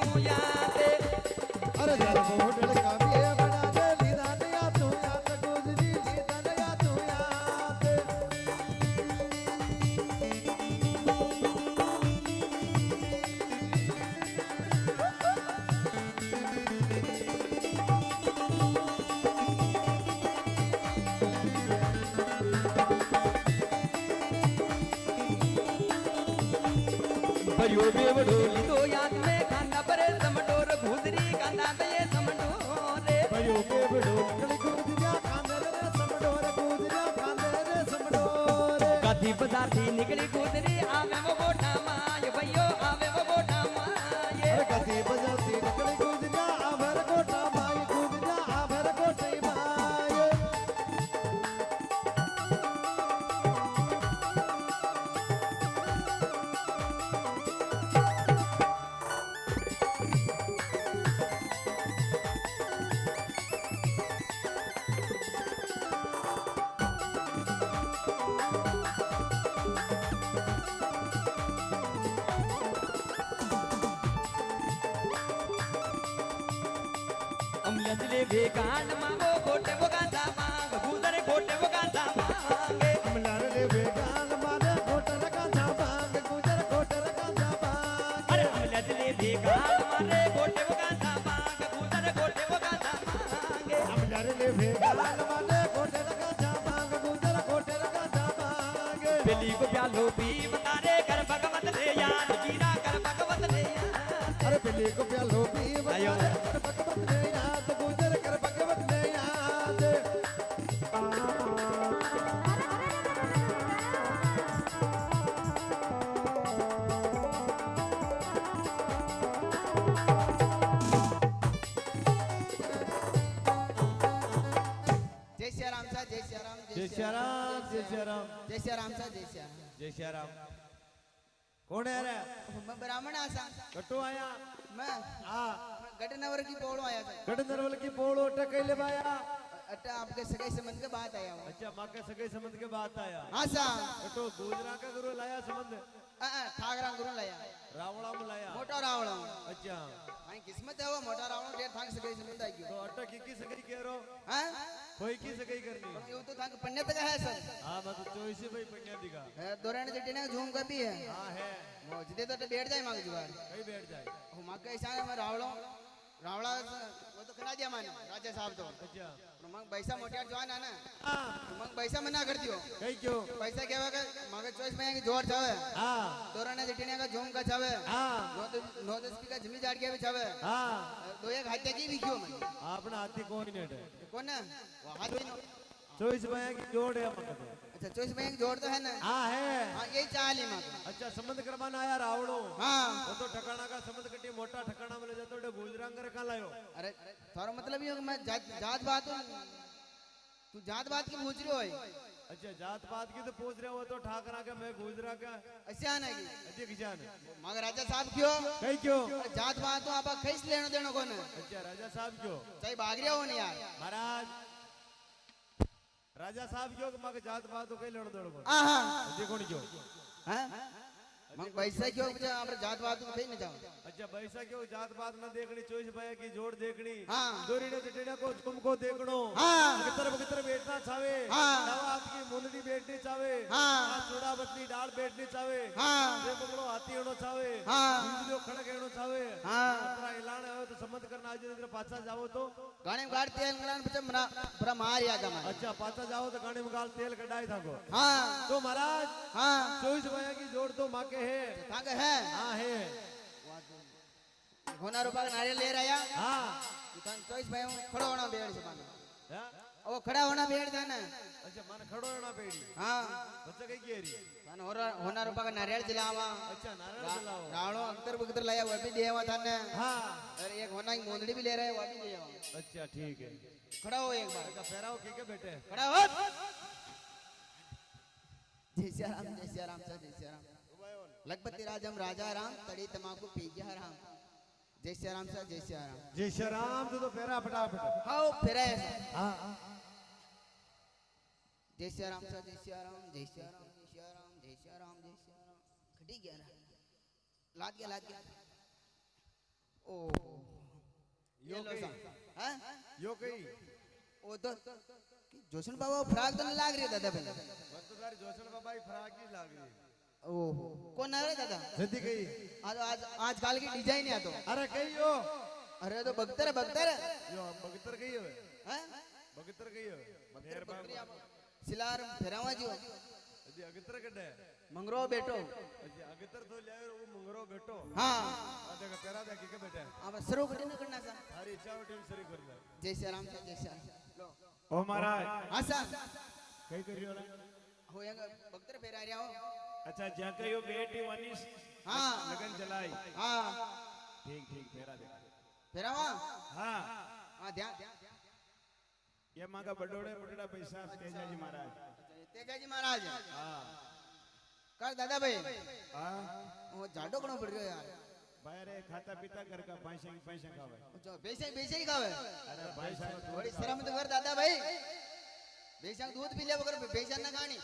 निकली कूद रही श्याराम जय श्याराम जय श्याराम सा जय श्याराम जय श्याराम कौन है रे? मैं ब्राह्मण हाँ आसा कटो आया। मैं? हा। की पोळो आया गटनवर की पोळो टकैले बाया आपके सगे संबंध के बात आया हूँ। अच्छा माँ के सगे संबंध के बात आया। हाँ सा कटो दूसरा का गुरु लाया संबंध। ठाकरा गुरु लाया। रावणा लाया। मोटा रावण। अच्छा। हाँ किस्मत है वो मोटा रावण डेढ़ थांग सगाई संबंध है तो अट्टा की की सगई कह रो हैं? कोई की सगई करनी यो तो थांग पन्ने का है सर? हाँ मैं तो चौबीस भाई पन्या दिखा दोराने जटी ने झूम का भी है हाँ. है वो जिदे तो बैठ जाए मांग जुगाड़ कहीं बैठ जाए हो माँ कैसा है मैं रावणो? रावणा वो तो खना दिया माने राजा साहब तो अच्छा પણ મગ પૈસા મોટિયાર જોવાના ને हाँ મગ પૈસા મના કરી દો कहीं क्यों પૈસા કેવા કે મગે ચોઈસ માં કે જોર છાવે हाँ દોરાને જીટીને का झूम का छावे हाँ नो नो दस की का जमी जाड़ के भी छावे हाँ दो एक हाथे की विक्यो मन अपना हाथी कोई नहीं है कौन है वो हाथी नो चौबीस भाई की जोड़ है मत अच्छा चौईस में एक जोड़ तो है ना हाँ है हाँ यही चाल ही मग अच्छा संबंध करवाना आया रावणो हाँ वो तो ठकाना का संबंध कटी मोटा ठकाना में ले जातो डे गुजरांग कर कहाँ लायो अरे थारो मतलब ये मैं जात जात बात हूँ तू जात बात की पूछ रही हो अच्छा जात पात की तो पूछ रहे हो तो ठाकरा का मैं गुजरा का ऐसे आना की अजय किसान मगर राजा साहब क्यों कहीं क्यों जात बात तो आप कैसे लेनो देनो कौन अच्छा राजा साहब क्यों चाहे भाग रहे हो नहीं यार महाराज राजा साहब क्यों मग जात बात तो कहीं लड़ दौड़ को आहा अजय कौन बैसाखी हो जा हमरा जात बात में नहीं जाऊँ अच्छा बैसाखी हो जात बात में देखनी चोइस भैया की जोड़ देखनी। हाँ। दूरी ने टेढ़ा को तुमको देखनो। हाँ। कितर कितर बैठना चावे। हाँ। नवा आपकी मुंडी बैठनी चावे। हाँ। छोड़ा बत्ती डाल बैठनी चावे। हाँ। देखो हाथी होनो चावे। हाँ। बिंदियो खड़ा करनो चावे हाँ। तो जाओ तो। गाने में गाल तेल गलान मरा बड़ा या जमा अच्छा पाछा जाओ तो गाने में गाल तेल कढाई थाको। हाँ। तो महाराज हाँ। चोइस भैया की जोड़ तो माके है થાંગ હે हाँ है હોના રૂપા નારિયેલ લઈ રહ્યા हाँ તન ચોઈસ ભાઈ હું ખડો હોણો બેડ છે બાંધો हाँ? ओ खड़ा होना बेड़ था ना अच्छा मन खड़ो है ना पेड़ी हाँ बच्चा कहीं गेरी थाने होना होना रुपया का नारियल जलावा अच्छा नारायण दिलाओ राणो अख्तर बुख्तर लाया वो भी देवा था ना हाँ और एक होना की मोंदड़ी भी ले रहे हैं वो भी देवा अच्छा ठीक है खड़ा हो एक बार अच्छा फेराओ के के बेटे खड़ा हो जय लखपति राजम राजा राम तड़ी तमाकू पी गया राम। जय सिया राम सर जय सिया राम। जय श्री राम तो तो फेरा फटाफट। हाओ फिर हाँ? हाँ। जय सिया राम सर जय सिया राम जय सिया राम जय सिया राम जय सिया राम जय सिया राम। खटी गया ना लाद गया लाद गया। ओ। यो लो सा। हैं? यो कही ओ तो जोशन बाबा फ्राक तो नहीं लाग रही दादा भाई मन तो तारी जोशन बाबा की फराक ही लाग रही ઓહો કોણ આવે દાદા જલ્દી કઈ આ આજ આજ કાલ કી ડિઝાઇન આ તો અરે કઈયો અરે તો બગતર બગતર યો બગતર કઈ હવે હે બગતર કઈ હવે બગતર સિલાર ફેરાવા જીઓ હજી અગતર કડે મંગરો બેટો હજી અગતર તો લાયો ઓ મંગરો બેટો હા આ દેખ પેરા દે કે બેટા આ સરો કડે ન કરના સા હરી ઈચ્છા ઉઠે સરી કર લે જય શ્રી રામ જય શ્રી લો ઓ મહારાજ હા સા કઈ કર્યો લા હો યંગ બગતર ફેરા રહ્યા હો अच्छा जहाँ कहीं कहियो बेटी वनीस हाँ। लगन चलाई हाँ। ठीक ठीक फेरा दे। फेरा वाह हाँ हाँ ध्यान ध्यान ये माँ का बड़ोड़े बड़ोड़ा पैसा तेजा जी महाराज। अच्छा, तेजा जी महाराज? हाँ। कर दादा भाई। हाँ। वो झाड़ो कौन बढ़ गया यार। बाहरे खाता पीता घर का पैसे पैसे खावे। जो पैसे पैसे ही खावे? अरे भाई साहब थोड़ी शर्म तो कर दादा भाई। बेचांग दूध पी लिया बगैर बेचान ना खानी।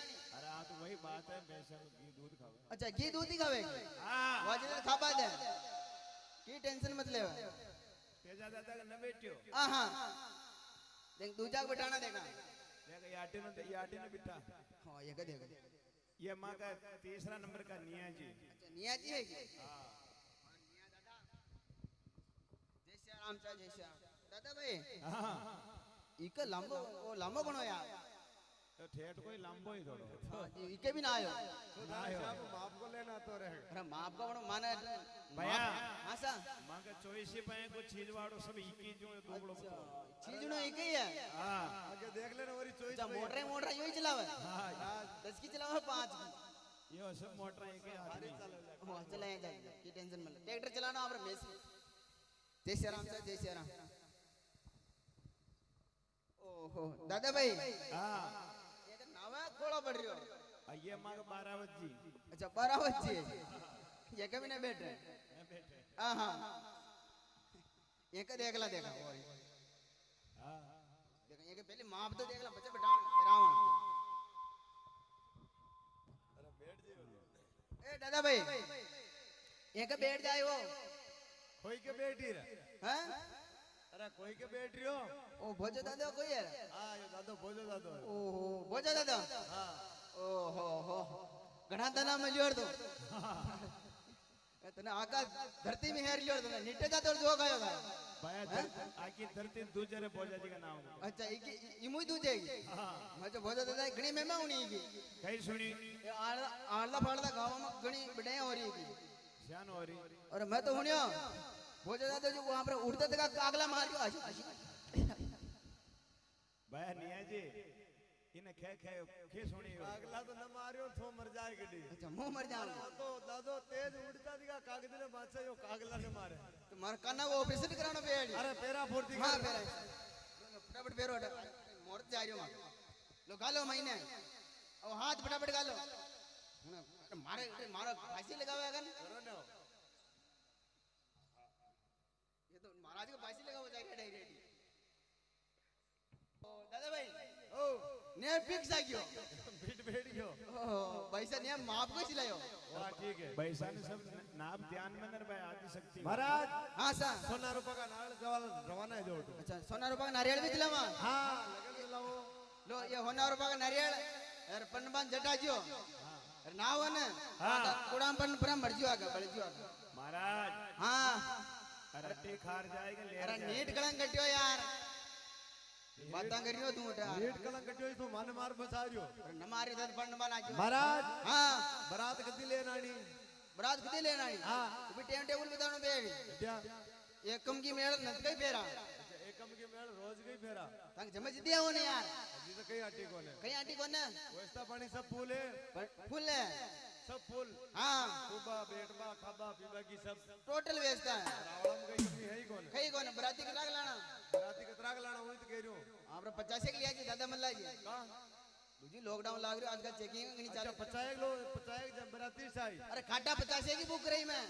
हाँ तो वही बात है पैसा घी दूध खावे अच्छा घी दूध ही खावे हाँ। वाजिब खापा दे की टेंशन मत ले तेजा दादा का न बेटियो हाँ हाँ। देख दूजा को बिठाना देखा देख ये आटे ने ये आटे ने बिठा। हाँ ये का देखा ये माँ का तीसरा नंबर का निया जी। अच्छा निया जी है क्या जय श्री राम जय श्री राम। दादा भाई हाँ। इके लंबो वो लंबो कणो यार। तो ठेठ कोई लांबो ही थोड़ो। हाँ, इके भी ना आयो। आप माफ़ को लेना तो रहे। अरे माप का बड़ो माने भैया। हाँ सा। माँ का चोईस ही पाए को चीज़ वाड़ो सब इक्की जो है दो लोग चीज़ नो एक ही? है। हाँ आगे देख लेना वरी चोइस अच्छा मोटर मोटर यही चलावे? हाँ दस की चलावे पाँच की? ये सब मोटर ही आदमी हाँ चलाए जाए की टेंशन मत ट्रैक्टर चलाना आप मेस जय श्री राम सर जय श्री राम। ओहो दादा भाई। हाँ। ये खोड़ा पड़ हो आ ये माँ का बारावत जी अच्छा बारह बच्चे ये कभी नहीं बैठे मैं बैठे हाँ हाँ ये का देख ला देखा और हाँ देखा ये के पहले माप तो देख ला बच्चे बैठा फिरावा ए दादा भाई અરે કોઈ કે બેટરીઓ ઓ ભોજો દાદો કોઈ હે હા એ દાદો ભોજો દાદો ઓહો ભોજો દાદો હા ઓહો હો ઘણા તના મળ્યો હતો તને આકાશ ધરતી મે હેર લ્યો તને નીટે જાતો જો ગયો ભાઈ આખી ધરતી દૂજે રે ભોજાજી કા નામ અચ્છા ઈ ઈમુ દૂજે હા મજો ભોજા દાદા ઘણી મહેમા ઉણી ગઈ કઈ સુણી આળલા ફાળલા ગાવામાં ઘણી બડાયા હોરી ગઈ શ્યાન હોરી અરે મેં તો હુણ્યો तो हुनियो भोजो दादा जो वहाँ पर उड़ते थे का कागला मार के आशी आशी भाया निया जी इन्हें खे खे खे सुनी हो अगला तो न मारियो थो मर जाए गड्डी। अच्छा मुँह मर जाओ दादो दादो तेज उड़ता दिखा कागज़ ने बादशाह यो कागला ने मारे। तो मार काना वो ऑपरेशन कराना पेड़ अरे पेरा फुर्ती हाँ पेरा। फटाफट पेरो हटा। मोर जा रही हूँ लो गालो महीने। और हाथ फटाफट गालो मारे मारो। फांसी लगावे अगन ना महाराज को फांसी लगाओ जा रही है। दादा भाई ओ ने फिक्स आ गयो। बीट बैठ गयो। ओ भाई ने माप को चिल्लायो वाह ठीक है। पैसा ने सब नाप ध्यान में नर भाई आदि शक्ति। महाराज! हाँ सा सोना रुपया का नाल जवाल रवाना है जो अच्छा सोना रुपया का नारियल भी दिलावा। हाँ लगन दिलाओ लो ये होना रुपया का नारियल। यार पन्नबान जटा जियो। अरे ना हो ने। हाँ। कुड़ाम पन पर मर जियो आगे बढ़ जियो आगे। महाराज! हाँ। अरे खार जाएगा ले अरे नीट कलंक कटियो यार। बातां करियो तू उठा। नीट कलंक कटियो तू मन मार बसा रियो न मारी तो दत बना जो महाराज हाँ। बारात कदी लेना आनी? बारात कदी लेना आनी? हाँ। तू टाइम टेबल बतानो बे क्या? एकम की मेल नत गई फेरा। अच्छा, एकम की मेल रोज गई फेरा। तंग जमज दिया हो यार। अभी तो कई आटी कोने कई आटी कोने कोस्ता पानी सब फूले। फूले। सब फुल। हाँ। सुबह हाँ, बेटबा खाबा पीबा की सब। टोटल व्यवस्था है। रावणम कहीं कमी है ही कौन? कहीं कौन? बराती के राग लाना। बराती के राग लाना वही तो कह रही हूँ। आपने 50 के लिया जी दादा मल्ला जी। कहाँ? दूजी लॉकडाउन लाग रियो आज का चेकिंग नहीं अच्छा, चल। पचाएक लो पचाएक जब बराती साई अरे खाटा 50 पचास की बुक रही मैं।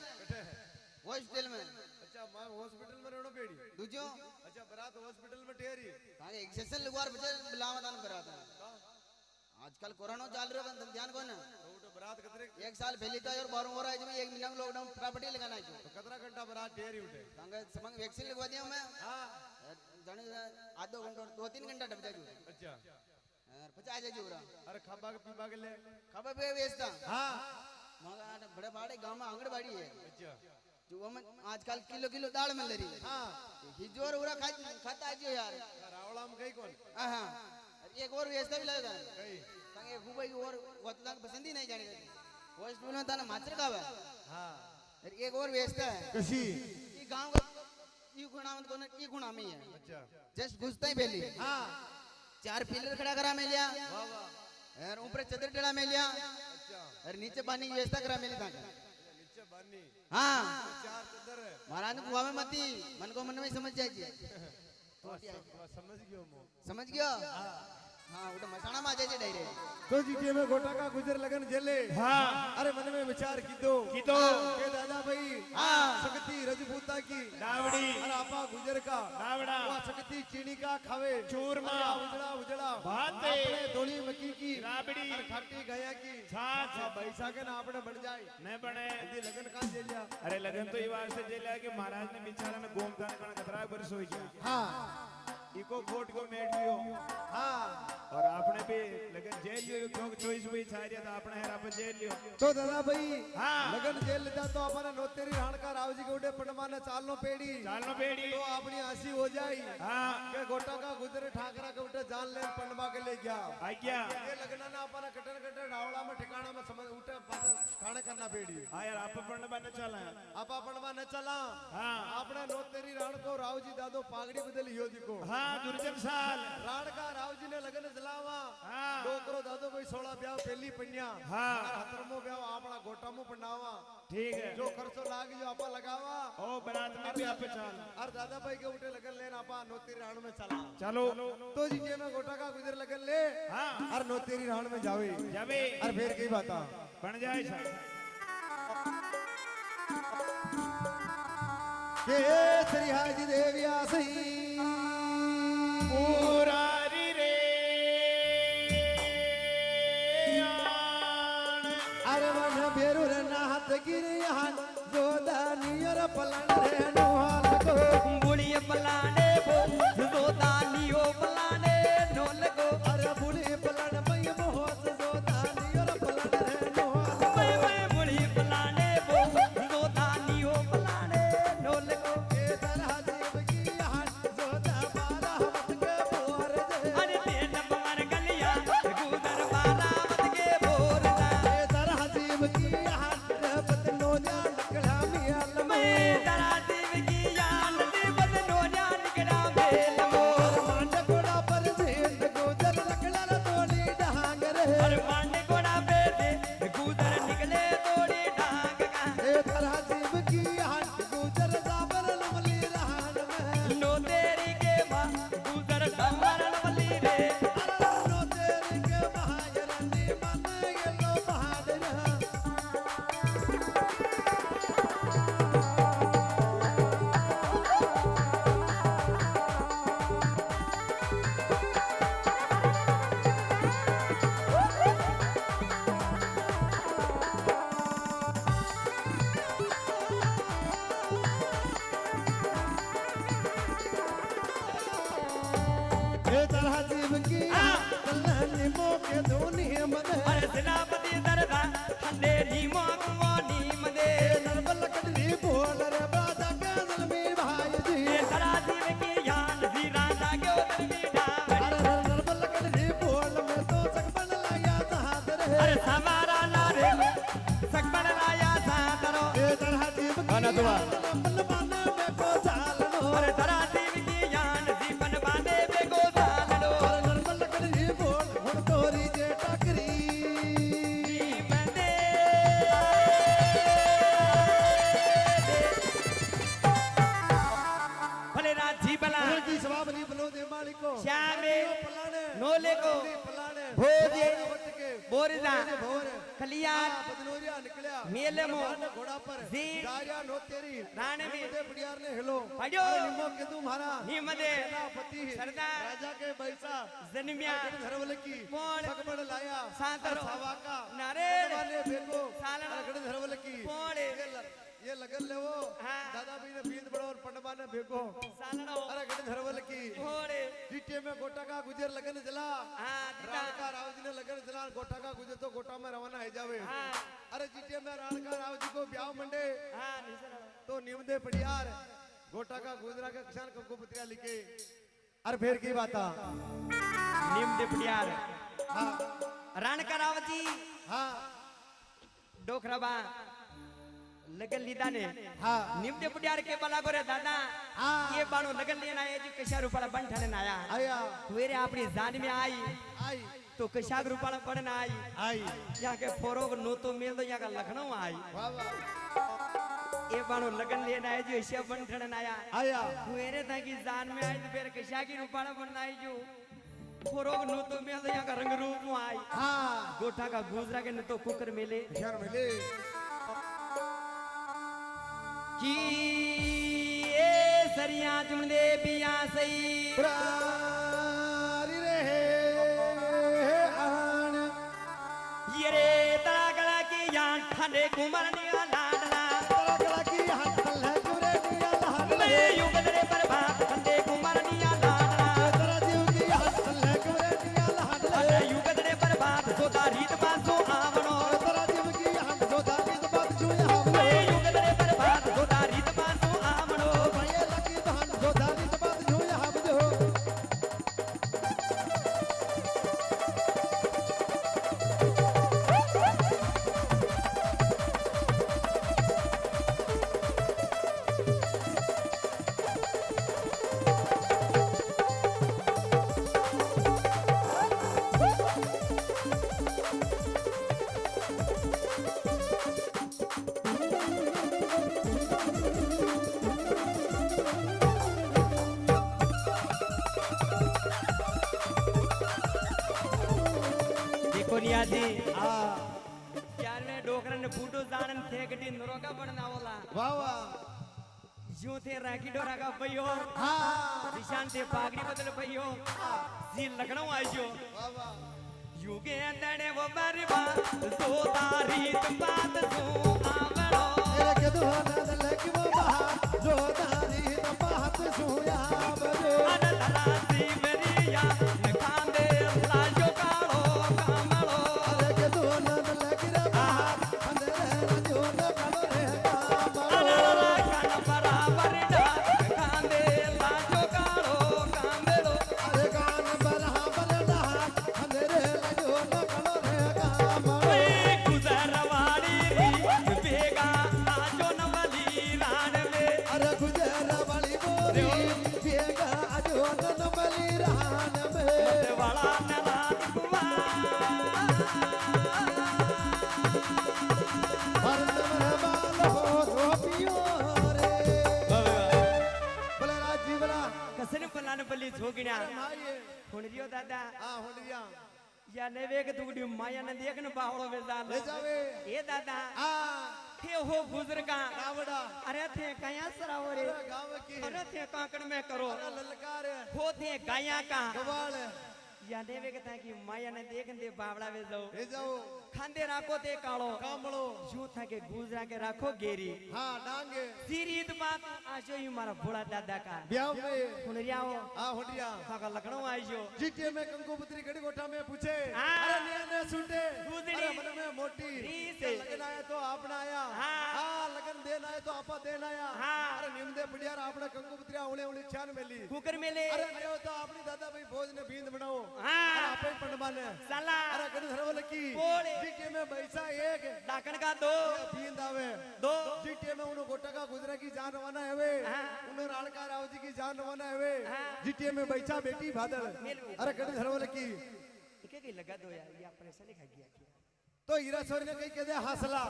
हॉस्पिटल में। अच्छा माँ हॉस्पिटल में रहनो पेड़ी? दूजो। अच्छा बरात हॉस्पिटल में ठहरी। हाँ एक्सेशन लगवार बजे बुलावा दान बरात है आजकल कोरोना चाल रहा है ध्यान कौन है? बरात कतरे एक साल पहले तो और बारह हो रहा है इसमें एक महीना में लॉकडाउन प्रॉपर्टी लगाना है तो कतरा घंटा बरात ठहरी उठे। ताके समंग वैक्सीन लगवा दिया मैं। हाँ। जाने आधो घंटा दो तीन घंटा डब जाजू अच्छा। यार पचास जाजू रहा अरे खाबा के पीबा के ले खबर पे बेचता हाँ। मगर बड़े बड़े गाँव में आंगनबाड़ी है। अच्छा। जो हम आजकल किलो किलो दाल मिल रही है। हाँ। हिजोर उरा खाता आजियो यार। रावणाम कई कौन? हाँ। एक और व्यवस्था भी लगता है कई ताकि खूब और तक पसंद ही नहीं जाने वेस्ट में ताना मात्र का है। हाँ एक और व्यवस्था है। कशी? ये गाँव का ये गुणा मत कोने ये गुणा में है अच्छा। जस्ट घुसता ही पहले। हाँ। चार पिलर खड़ा करा में लिया। वाह वाह। और ऊपर चदर टेढ़ा में लिया। अच्छा। और नीचे पानी की व्यवस्था करा में लिया नीचे बानी हाँ। चार चदर है। महाराज को कुआ में मती। मन को मन में समझ जाएगी। समझ गयो समझ गयो? हाँ। उठो मसाणा में आ जाए डायरेक्ट तो जी के में गोटा का गुजर लगन जेले हाँ अरे मन में विचार कीधो कीधो। के दादा भाई हाँ। शक्ति रजपूता की डावड़ी अरे आपा गुजर का डावड़ा वो शक्ति चीनी का खावे चूरमा। अरे उजड़ा उजड़ा भाते। आपने धोली मक्की की राबड़ी। अरे खाटी गया की छाछ। हाँ, बैसा के ना आपने बन जाए न बने यदि लगन का जेलिया अरे लगन तो ये वास्ते जेला कि महाराज ने बिचारा ने गोमता ने कतरा बरस हो गया हाँ इको खोट को मेट लियो हाँ और आपने भी लगन जेल लियो क्यों चॉइस हुई छारिया तो आपने हेरा पर जेल लियो तो दादा भाई हाँ। लगन जेल लेता तो अपने नोतेरी राणका रावजी के उठे पटमाने चालनो पेड़ी चालनो पेड़ी तो अपनी हंसी हो जाई हाँ के गोटा का गुजरे ठाकरा के उठे जान ले पंडवा के ले गया आज्ञा ये लगना ना अपना कटर कटर रावड़ा में ठिकाना में समझ उठे पास ठाणे करना पेड़ी हाँ यार आप पण बन चला आप अपनवा न चला हाँ આપણે નોતેરી રાણકો રાવજી દાદો પાઘડી બદલી યો દીકો हाँ दुर्जन साल રાણકા રાવજી ને લગન જલાવા हाँ ડોકરો દાદો ભાઈ સોળા બ્યાવ પેલી પન્યા हाँ હતરમો બ્યાવ આપણા ગોટામો પંડાવા ठीक है જો ખર્ચો લાગ જો આપા લગાવા ओ बारात में भी आप चल और दादा भाई के उठे लगन लेन आपा नोतेरी राण में चला चलो तो जी के में गोटा का गुजर लगन ले हाँ और नोतेरी राण में जावे जावे और फिर की बाता बन जाए साहब के श्री हाजी देविया सही पुरारी रे आण अरे मन बेरुर नाथ गिरियान जोदानियर पलन रे नोहाल तरह जीव की कल्याणी मोके धोनी मन अरे घोड़ा पर। जी। दारिया नो तेरी। निमदे बुढ़ियार ने हेलो। अरे निमो के तू मारा निमदे सेनापति। सरदार। राजा के बैसा। जनमिया। धरवल की। कौन सकबड़ लाया। सांतरो। हवा का। की? ये लगन ले वो। हाँ। दादा भी ने बींद बड़ो और पंडबा ने सालड़ो अरे गड़ धरवल की। जीटे में गोटा का गुजर लगन जला। हाँ का राव जी ने लगन जला। गोटा का गुजर तो गोटा में रवाना है जावे। हाँ। अरे जीटे में राण का राव जी को ब्याह मंडे। हाँ तो निमदे पड़ियार गोटा का गुजरा का किसान कंको पत्रिया लिखे। अरे फिर की बात हाँ रण करावती हाँ। डोखराबा लगन लीदा ने हाँ। निम डिपडियार के बला गोरे दादा हाँ। ये बाणो लगन लेना है जो कशा रुपड़ा बन ठने आया। आया। वेरे अपनी जान में आई। आई। तो कशाक रुपड़ा पड़ना आई। आई। यहाँ के फोरोग नो तो मिल दो यहाँ का लखनऊ आई। वाह वाह। ये बाणो लगन लेना है जो ऐसे बन ठने आया। आया। मेरे था कि जान में आई तो फिर कशा की रुपड़ा बनना आई जो। फोरोग नो तो मिल यहाँ का रंग रूप में आई। हाँ। गोठा का गुजरा के न तो कुकर मिले। शर मिले। कि ए सरिया चुन दे पिया सही। प्रारी रहे आन। ये रे तला गला की यान ठंडे कुमर निया पल्ली हुन माये दादा। हाँ हुन होलिया या नेवे के तुगडी माया ने देख न बावळो वे जाल ले जावे। ए दादा। हाँ। थे हो बुजुर्गा। रावड़ा अरे थे कया सरावो रे गाँव की अरे थे कांकण में करो। अरे ललकार। हो थे गाया का। गवाल। या नेवे के ता की माया न देख दे बावड़ा वे जाओ ले जाओ खांदे राखो ते काळो कामड़ो जो था के गुजरा के राखो गेरी हाँ डांगे सीरीत बात आजो ही मारा भोला दादा का ब्याह में हुणरिया हो आ होलिया काका लखनऊ आइजो जीटीए में कंकोपत्री गड़ी गोठा में पूछे हाँ। अरे ने ने सुनते। अरे मन में मोटी। लगन आया तो आपने आया हाँ। हाँ लगन देन आया तो आपा देन आया हाँ। अरे निमदे पड़ियार आपने कंकोपत्री उले उले छान मेली कुकर मेले अरे नहीं होता अपनी दादा भाई भोज ने बींद बनाओ हाँ। अरे आपे पंडमान साला। अरे गड़ी धरवल की? बोले। जीटीए में पैसा एक। डाकण का दो। बींद आवे। दो। जीटीए में उन्हों गोटा का गुजरा की जान रवाना है वे। हाँ। उन्हों राणका राव जी की जान रवाना है वे। हाँ। जीटीए में बैठा बेटी मेलू। अरे गड़ी धरवल की? इके की लगा दो यार ये अपने से लिखा गया क्या तो हीरा सर ने कही कहते हौसला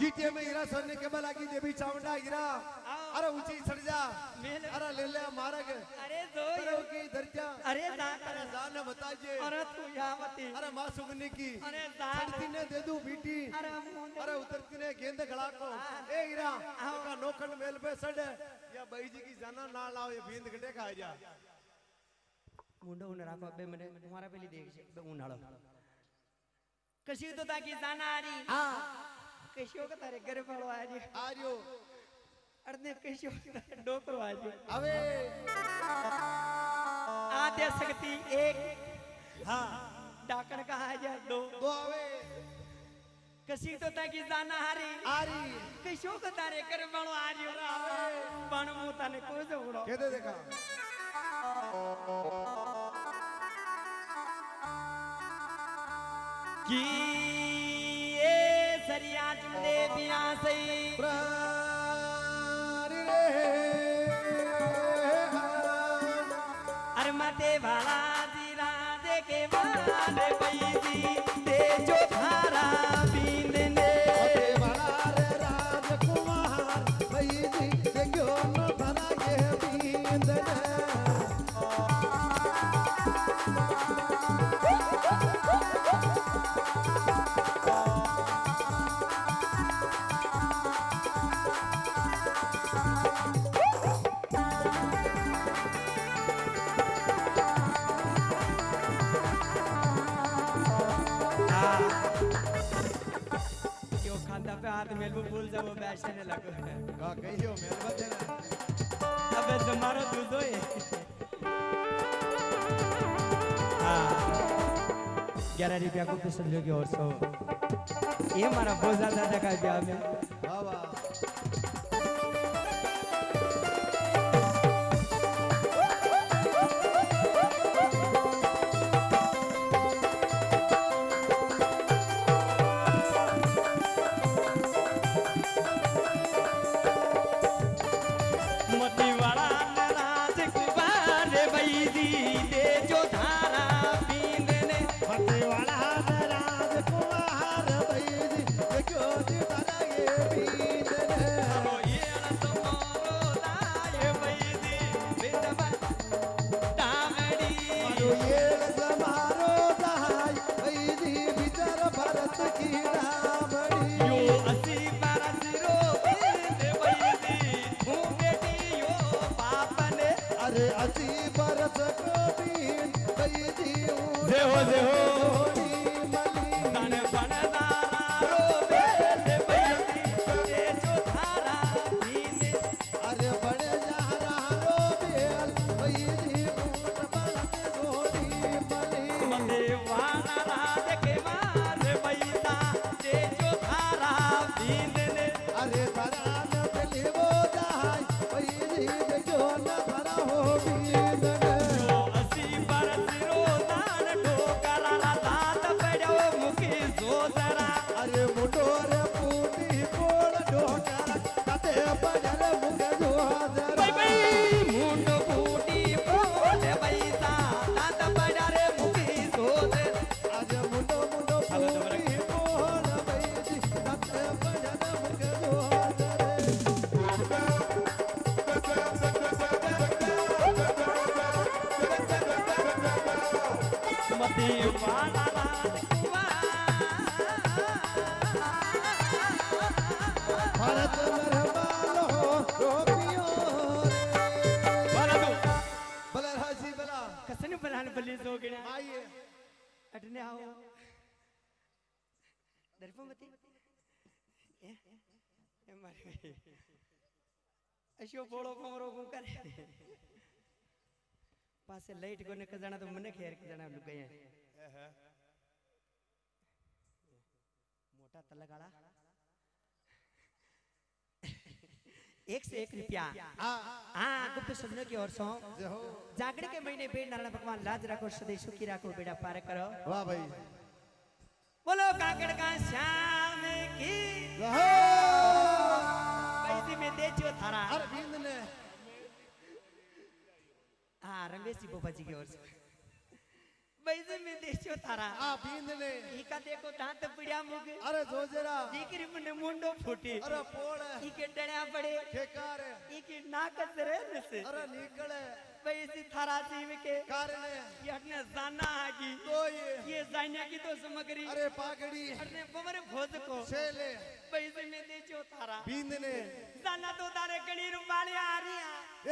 जीटीए में हीरा सरने के बलागी देवी चामुंडा हीरा। अरे ऊँची सड़ जा। अरे ले ले मारग। अरे जो अरे की दर्जा अरे जा अरे जान बताइए अरे तू यहाँ मती अरे माँ सुगनी की। अरे जान सड़ती ने दे दू बीटी। अरे मुंडे। अरे उतरती ने गेंद खड़ा को। ए हीरा का नोखंड मेल पे सड़। या बाई जी की जाना ना लाओ ये बींद घटे खा जा। मुंडो उन राखो बे मने तुम्हारा पेली देख बे उनाळो कशी तो ताकी जाना आरी हाँ। कशी का तारे घर पाळो आरी आर्यो। अडने कशी डोकरो आरी अवे आद्य शक्ति एक। हाँ। डाकण का है जा दो। दो अवे कशी तो ताकी जाना हारी। आरी। कशी का तारे घर पाळो आरी पण मु तने को जोड़ो कहते देखा? की ए सरिया चुमदे दिया सही। अरे मते भाला खांदा पे हाथ में वो भूल जाओ बैठने लगो। का कहियो मेरे बदे ना अबे तू दूधो ही हाँ। ग्यारह रुपया को पिसल लोगे और सौ। ये हमारा बहुत ज़्यादा का ब्याह में वाह वाह। पासे लाइट कोने क जाना तो मने खेर के जाना लुक गए मोटा तलगाड़ा। एक से एक रुपया। हाँ गुप्त शब्दों की ओर सौ जागरण के महीने बेड़ नारायण भगवान लाज रखो सदैव सुखी रखो बेड़ा पार करो। वाह भाई। बोलो काकड़ का श्याम की। जय हो पैसे में दे जो थारा। अरविंद ने हाँ रमेश जी बोबा जी की ओर से। वैसे में देशो थारा आ बींद ने ईका देखो दांत पड़िया मुग। अरे जोजरा दीकरी मने मुंडो फूटी। अरे पोड़। ईके डण्या पड़े। खेकार ईकी नाक सरे नसे। अरे निकले वैसी थारा सीम के। कारण यहने जाना आगी। तो ये ये जाने की तो समगरी। अरे पागड़ी। अरे बमरे भोज को। छेले। वैसे में देशो थारा बींद ने जाना तो तारे कड़ी रुपाली आ रही है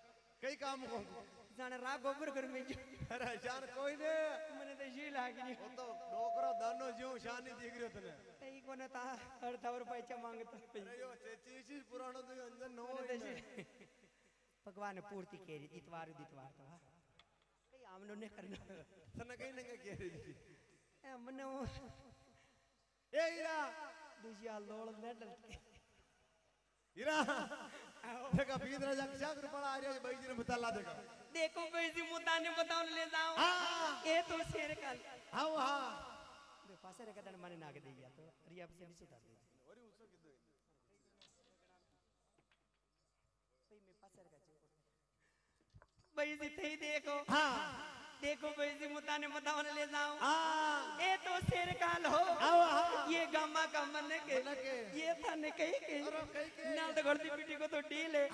કઈ કામ કો જાણે રા ગોબર કર મે અરે જાણ કોઈ ને મને તો શી લાગી. ઓ તો ડોકરો દાનો જેવું શાની દીકરીઓ તને. તઈ કોને તા અડધા રૂપિયા ચા માંગતા અરે યો ચેચી ચી પુરાણો તો અંદર નો. ભગવાને પૂર્તિ કરી દીતવાર દીતવાર તો કઈ આમનો ને કરના. તને કઈ ને કઈ કરી દીધી એ મને એ ઈરા દુજિયા લોળ ને ડલકે इरा। देखा बीत रहा जाके जाग रुपड़ा आ रहा है भाई जी ने बता ला देखा। देखो भाई जी मुद्दा ने बताओ ले जाऊँ हाँ। ये तो शेर का हाँ हाँ। दे पासे था ना मने नाग दे गया तो रिया से भी सुधार दे। और उसको किदो भाई मैं पासे रे का भाई जी थे देखो। हाँ। देखो बैसी मुता ने बतावन ले जाऊँ ए हाँ। तो शेर काल हो। हाँ, हाँ। ये गम्मा का मन के ये था ने कही के। ना तो गर्दी पिटी को तो डील है।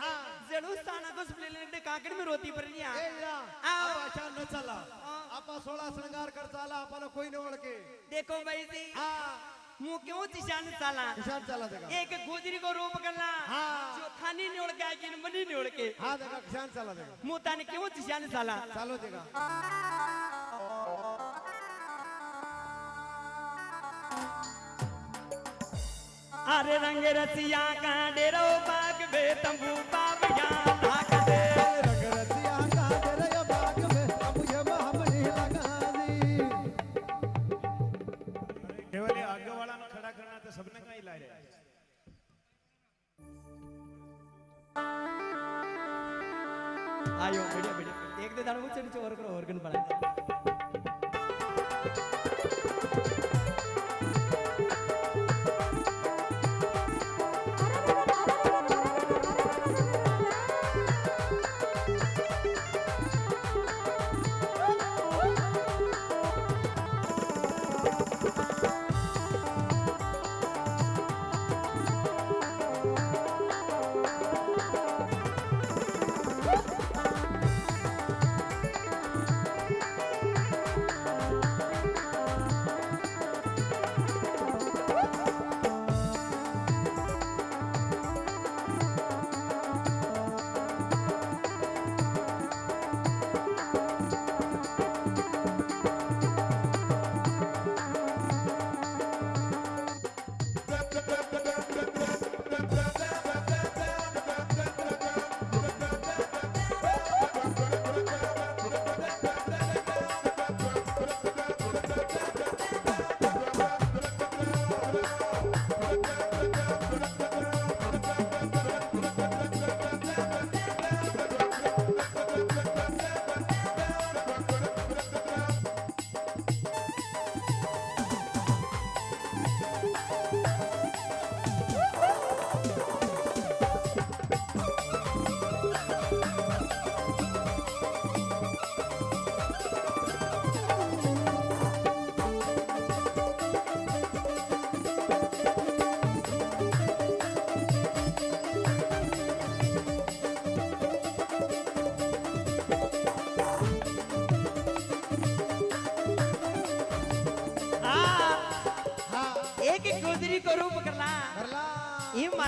जड़ू साना को सुले ले ने काकड़ में रोती पर लिया। आओ। अच्छा न चला। आपा सोला श्रृंगार कर चला आपा कोई न ओळके देखो भाई जी। हाँ। मु क्यों दिशान चला दिशान चला देखा। एक गोजरी को रूप करना। हाँ। जो थानी ने उड़ गया कि मनी ने उड़ के। हाँ देखा दिशान चला देखा। मु ताने क्यों दिशान चला चलो देखा। अरे रंग रसिया का डेरो बाग बे तंबू पावया आयो बढ़िया बढ़िया एक दे दाड़ मुझसे नीचे और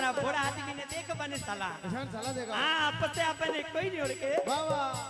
મારા ભોળા આદમીને દેખ બને સલાહ સલાહ દેખા હા પછી આપણને કોઈ નહીં ઓળખે વાહ વાહ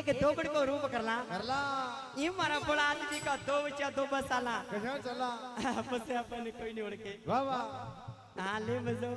एक दोगड़ को रूप करला। करला। ये बोला आदमी का दो बचा दो बसाला कैसा चला? बस अपन कोई नहीं उड़ वाह वाह। हाँ ले मजो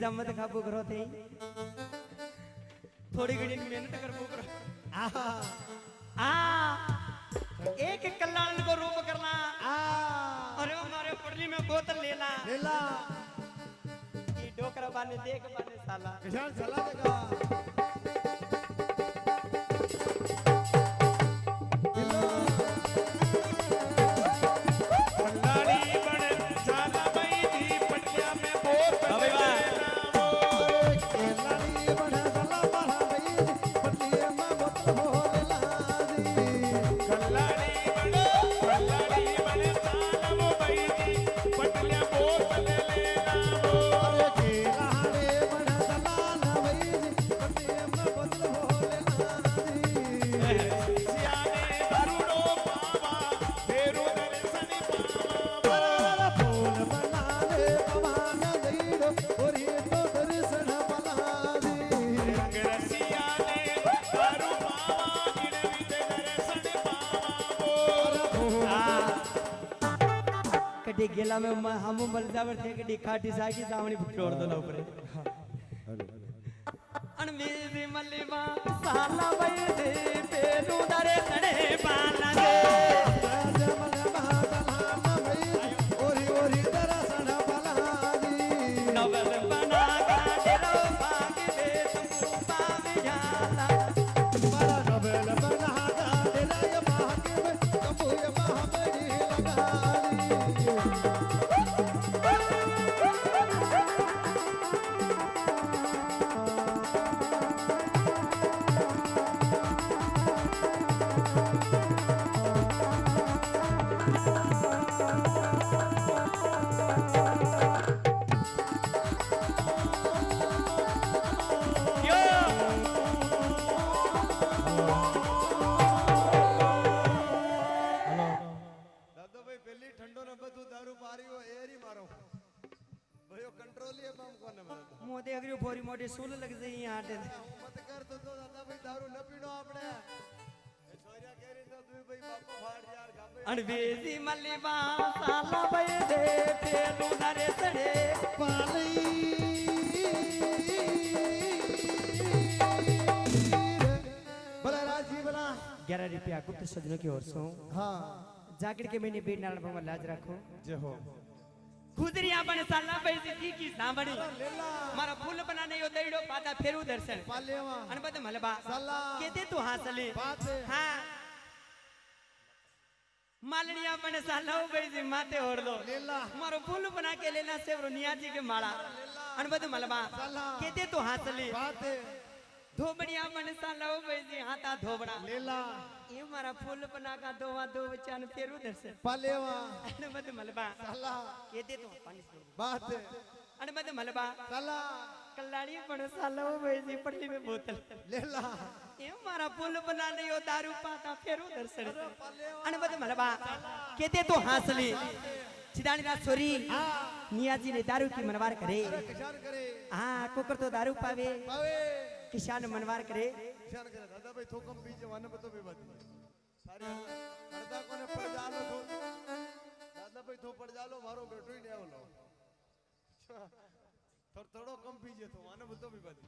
एग्ज़ाम जम्मत तो खा बुगरो थे। थोड़ी घड़ी मेहनत कर बुगरो आ आ एक कल्याण को रूप करना। आ। अरे हमारे पड़ली में बोतल लेना लेला ये डोकर बाने देख बाने साला। किसान साला मैं हम मरजा पर थे कि डिखा डिसाई की सामने छोड़ दो ऊपर। हाँ। अनमेज मलिमा साला भाई। परवेजी मलिबा साला बे दे फेरू नरे सड़े। पाली बड़ा राज़ी भला। 11 रुपया गुप्त सजनों की ओर सो हाँ। जाकिर के मैंने बीर नारायण भगवान लाज रखो। जय हो। खुदरिया बने साला पैसे की की सांबड़ी मारा फूल बना नहीं होता इडो पाता फेरू दर्शन। पालेवा अनबद मलबा। साला। केते तू हासली? हाँ। मालनिया बने सालो बेजी माते ओढ़ दो मारो फूल बना के लेना से रुनिया जी के माला। अनबद मलबा। केते तो हाथली धोबड़िया बने सालो बेजी हाथा धोबड़ा। लेला ये मारा फूल बना का दोवा दो बचान तेरु दर्शन पलेवा। अनबद मलबा। साला। केते तो पानी से बात अनबद मलबा। साला। कल्लाड़ी बने सालो बेजी पटली में बोतल। लेला। કેમ મારા પુલ બનાને યો દારૂ પાતા ફેરો દર્શન અને બધે મલબા કે તે તો હાસલી સિદાણી ના છોરી નિયાજી ને દારૂ કી મનવાર કરે હા કોકર તો દારૂ પાવે કિશાન મનવાર કરે કિશાન કરે દાદાભાઈ થોકમ બીજે વાને બતો બે વાત સારી દાદા કોને પડજાલો તો દાદાભાઈ થો પડજાલો મારો બેટો ને આવલો થોડો કમ પીજે તો વાને બતો બે વાત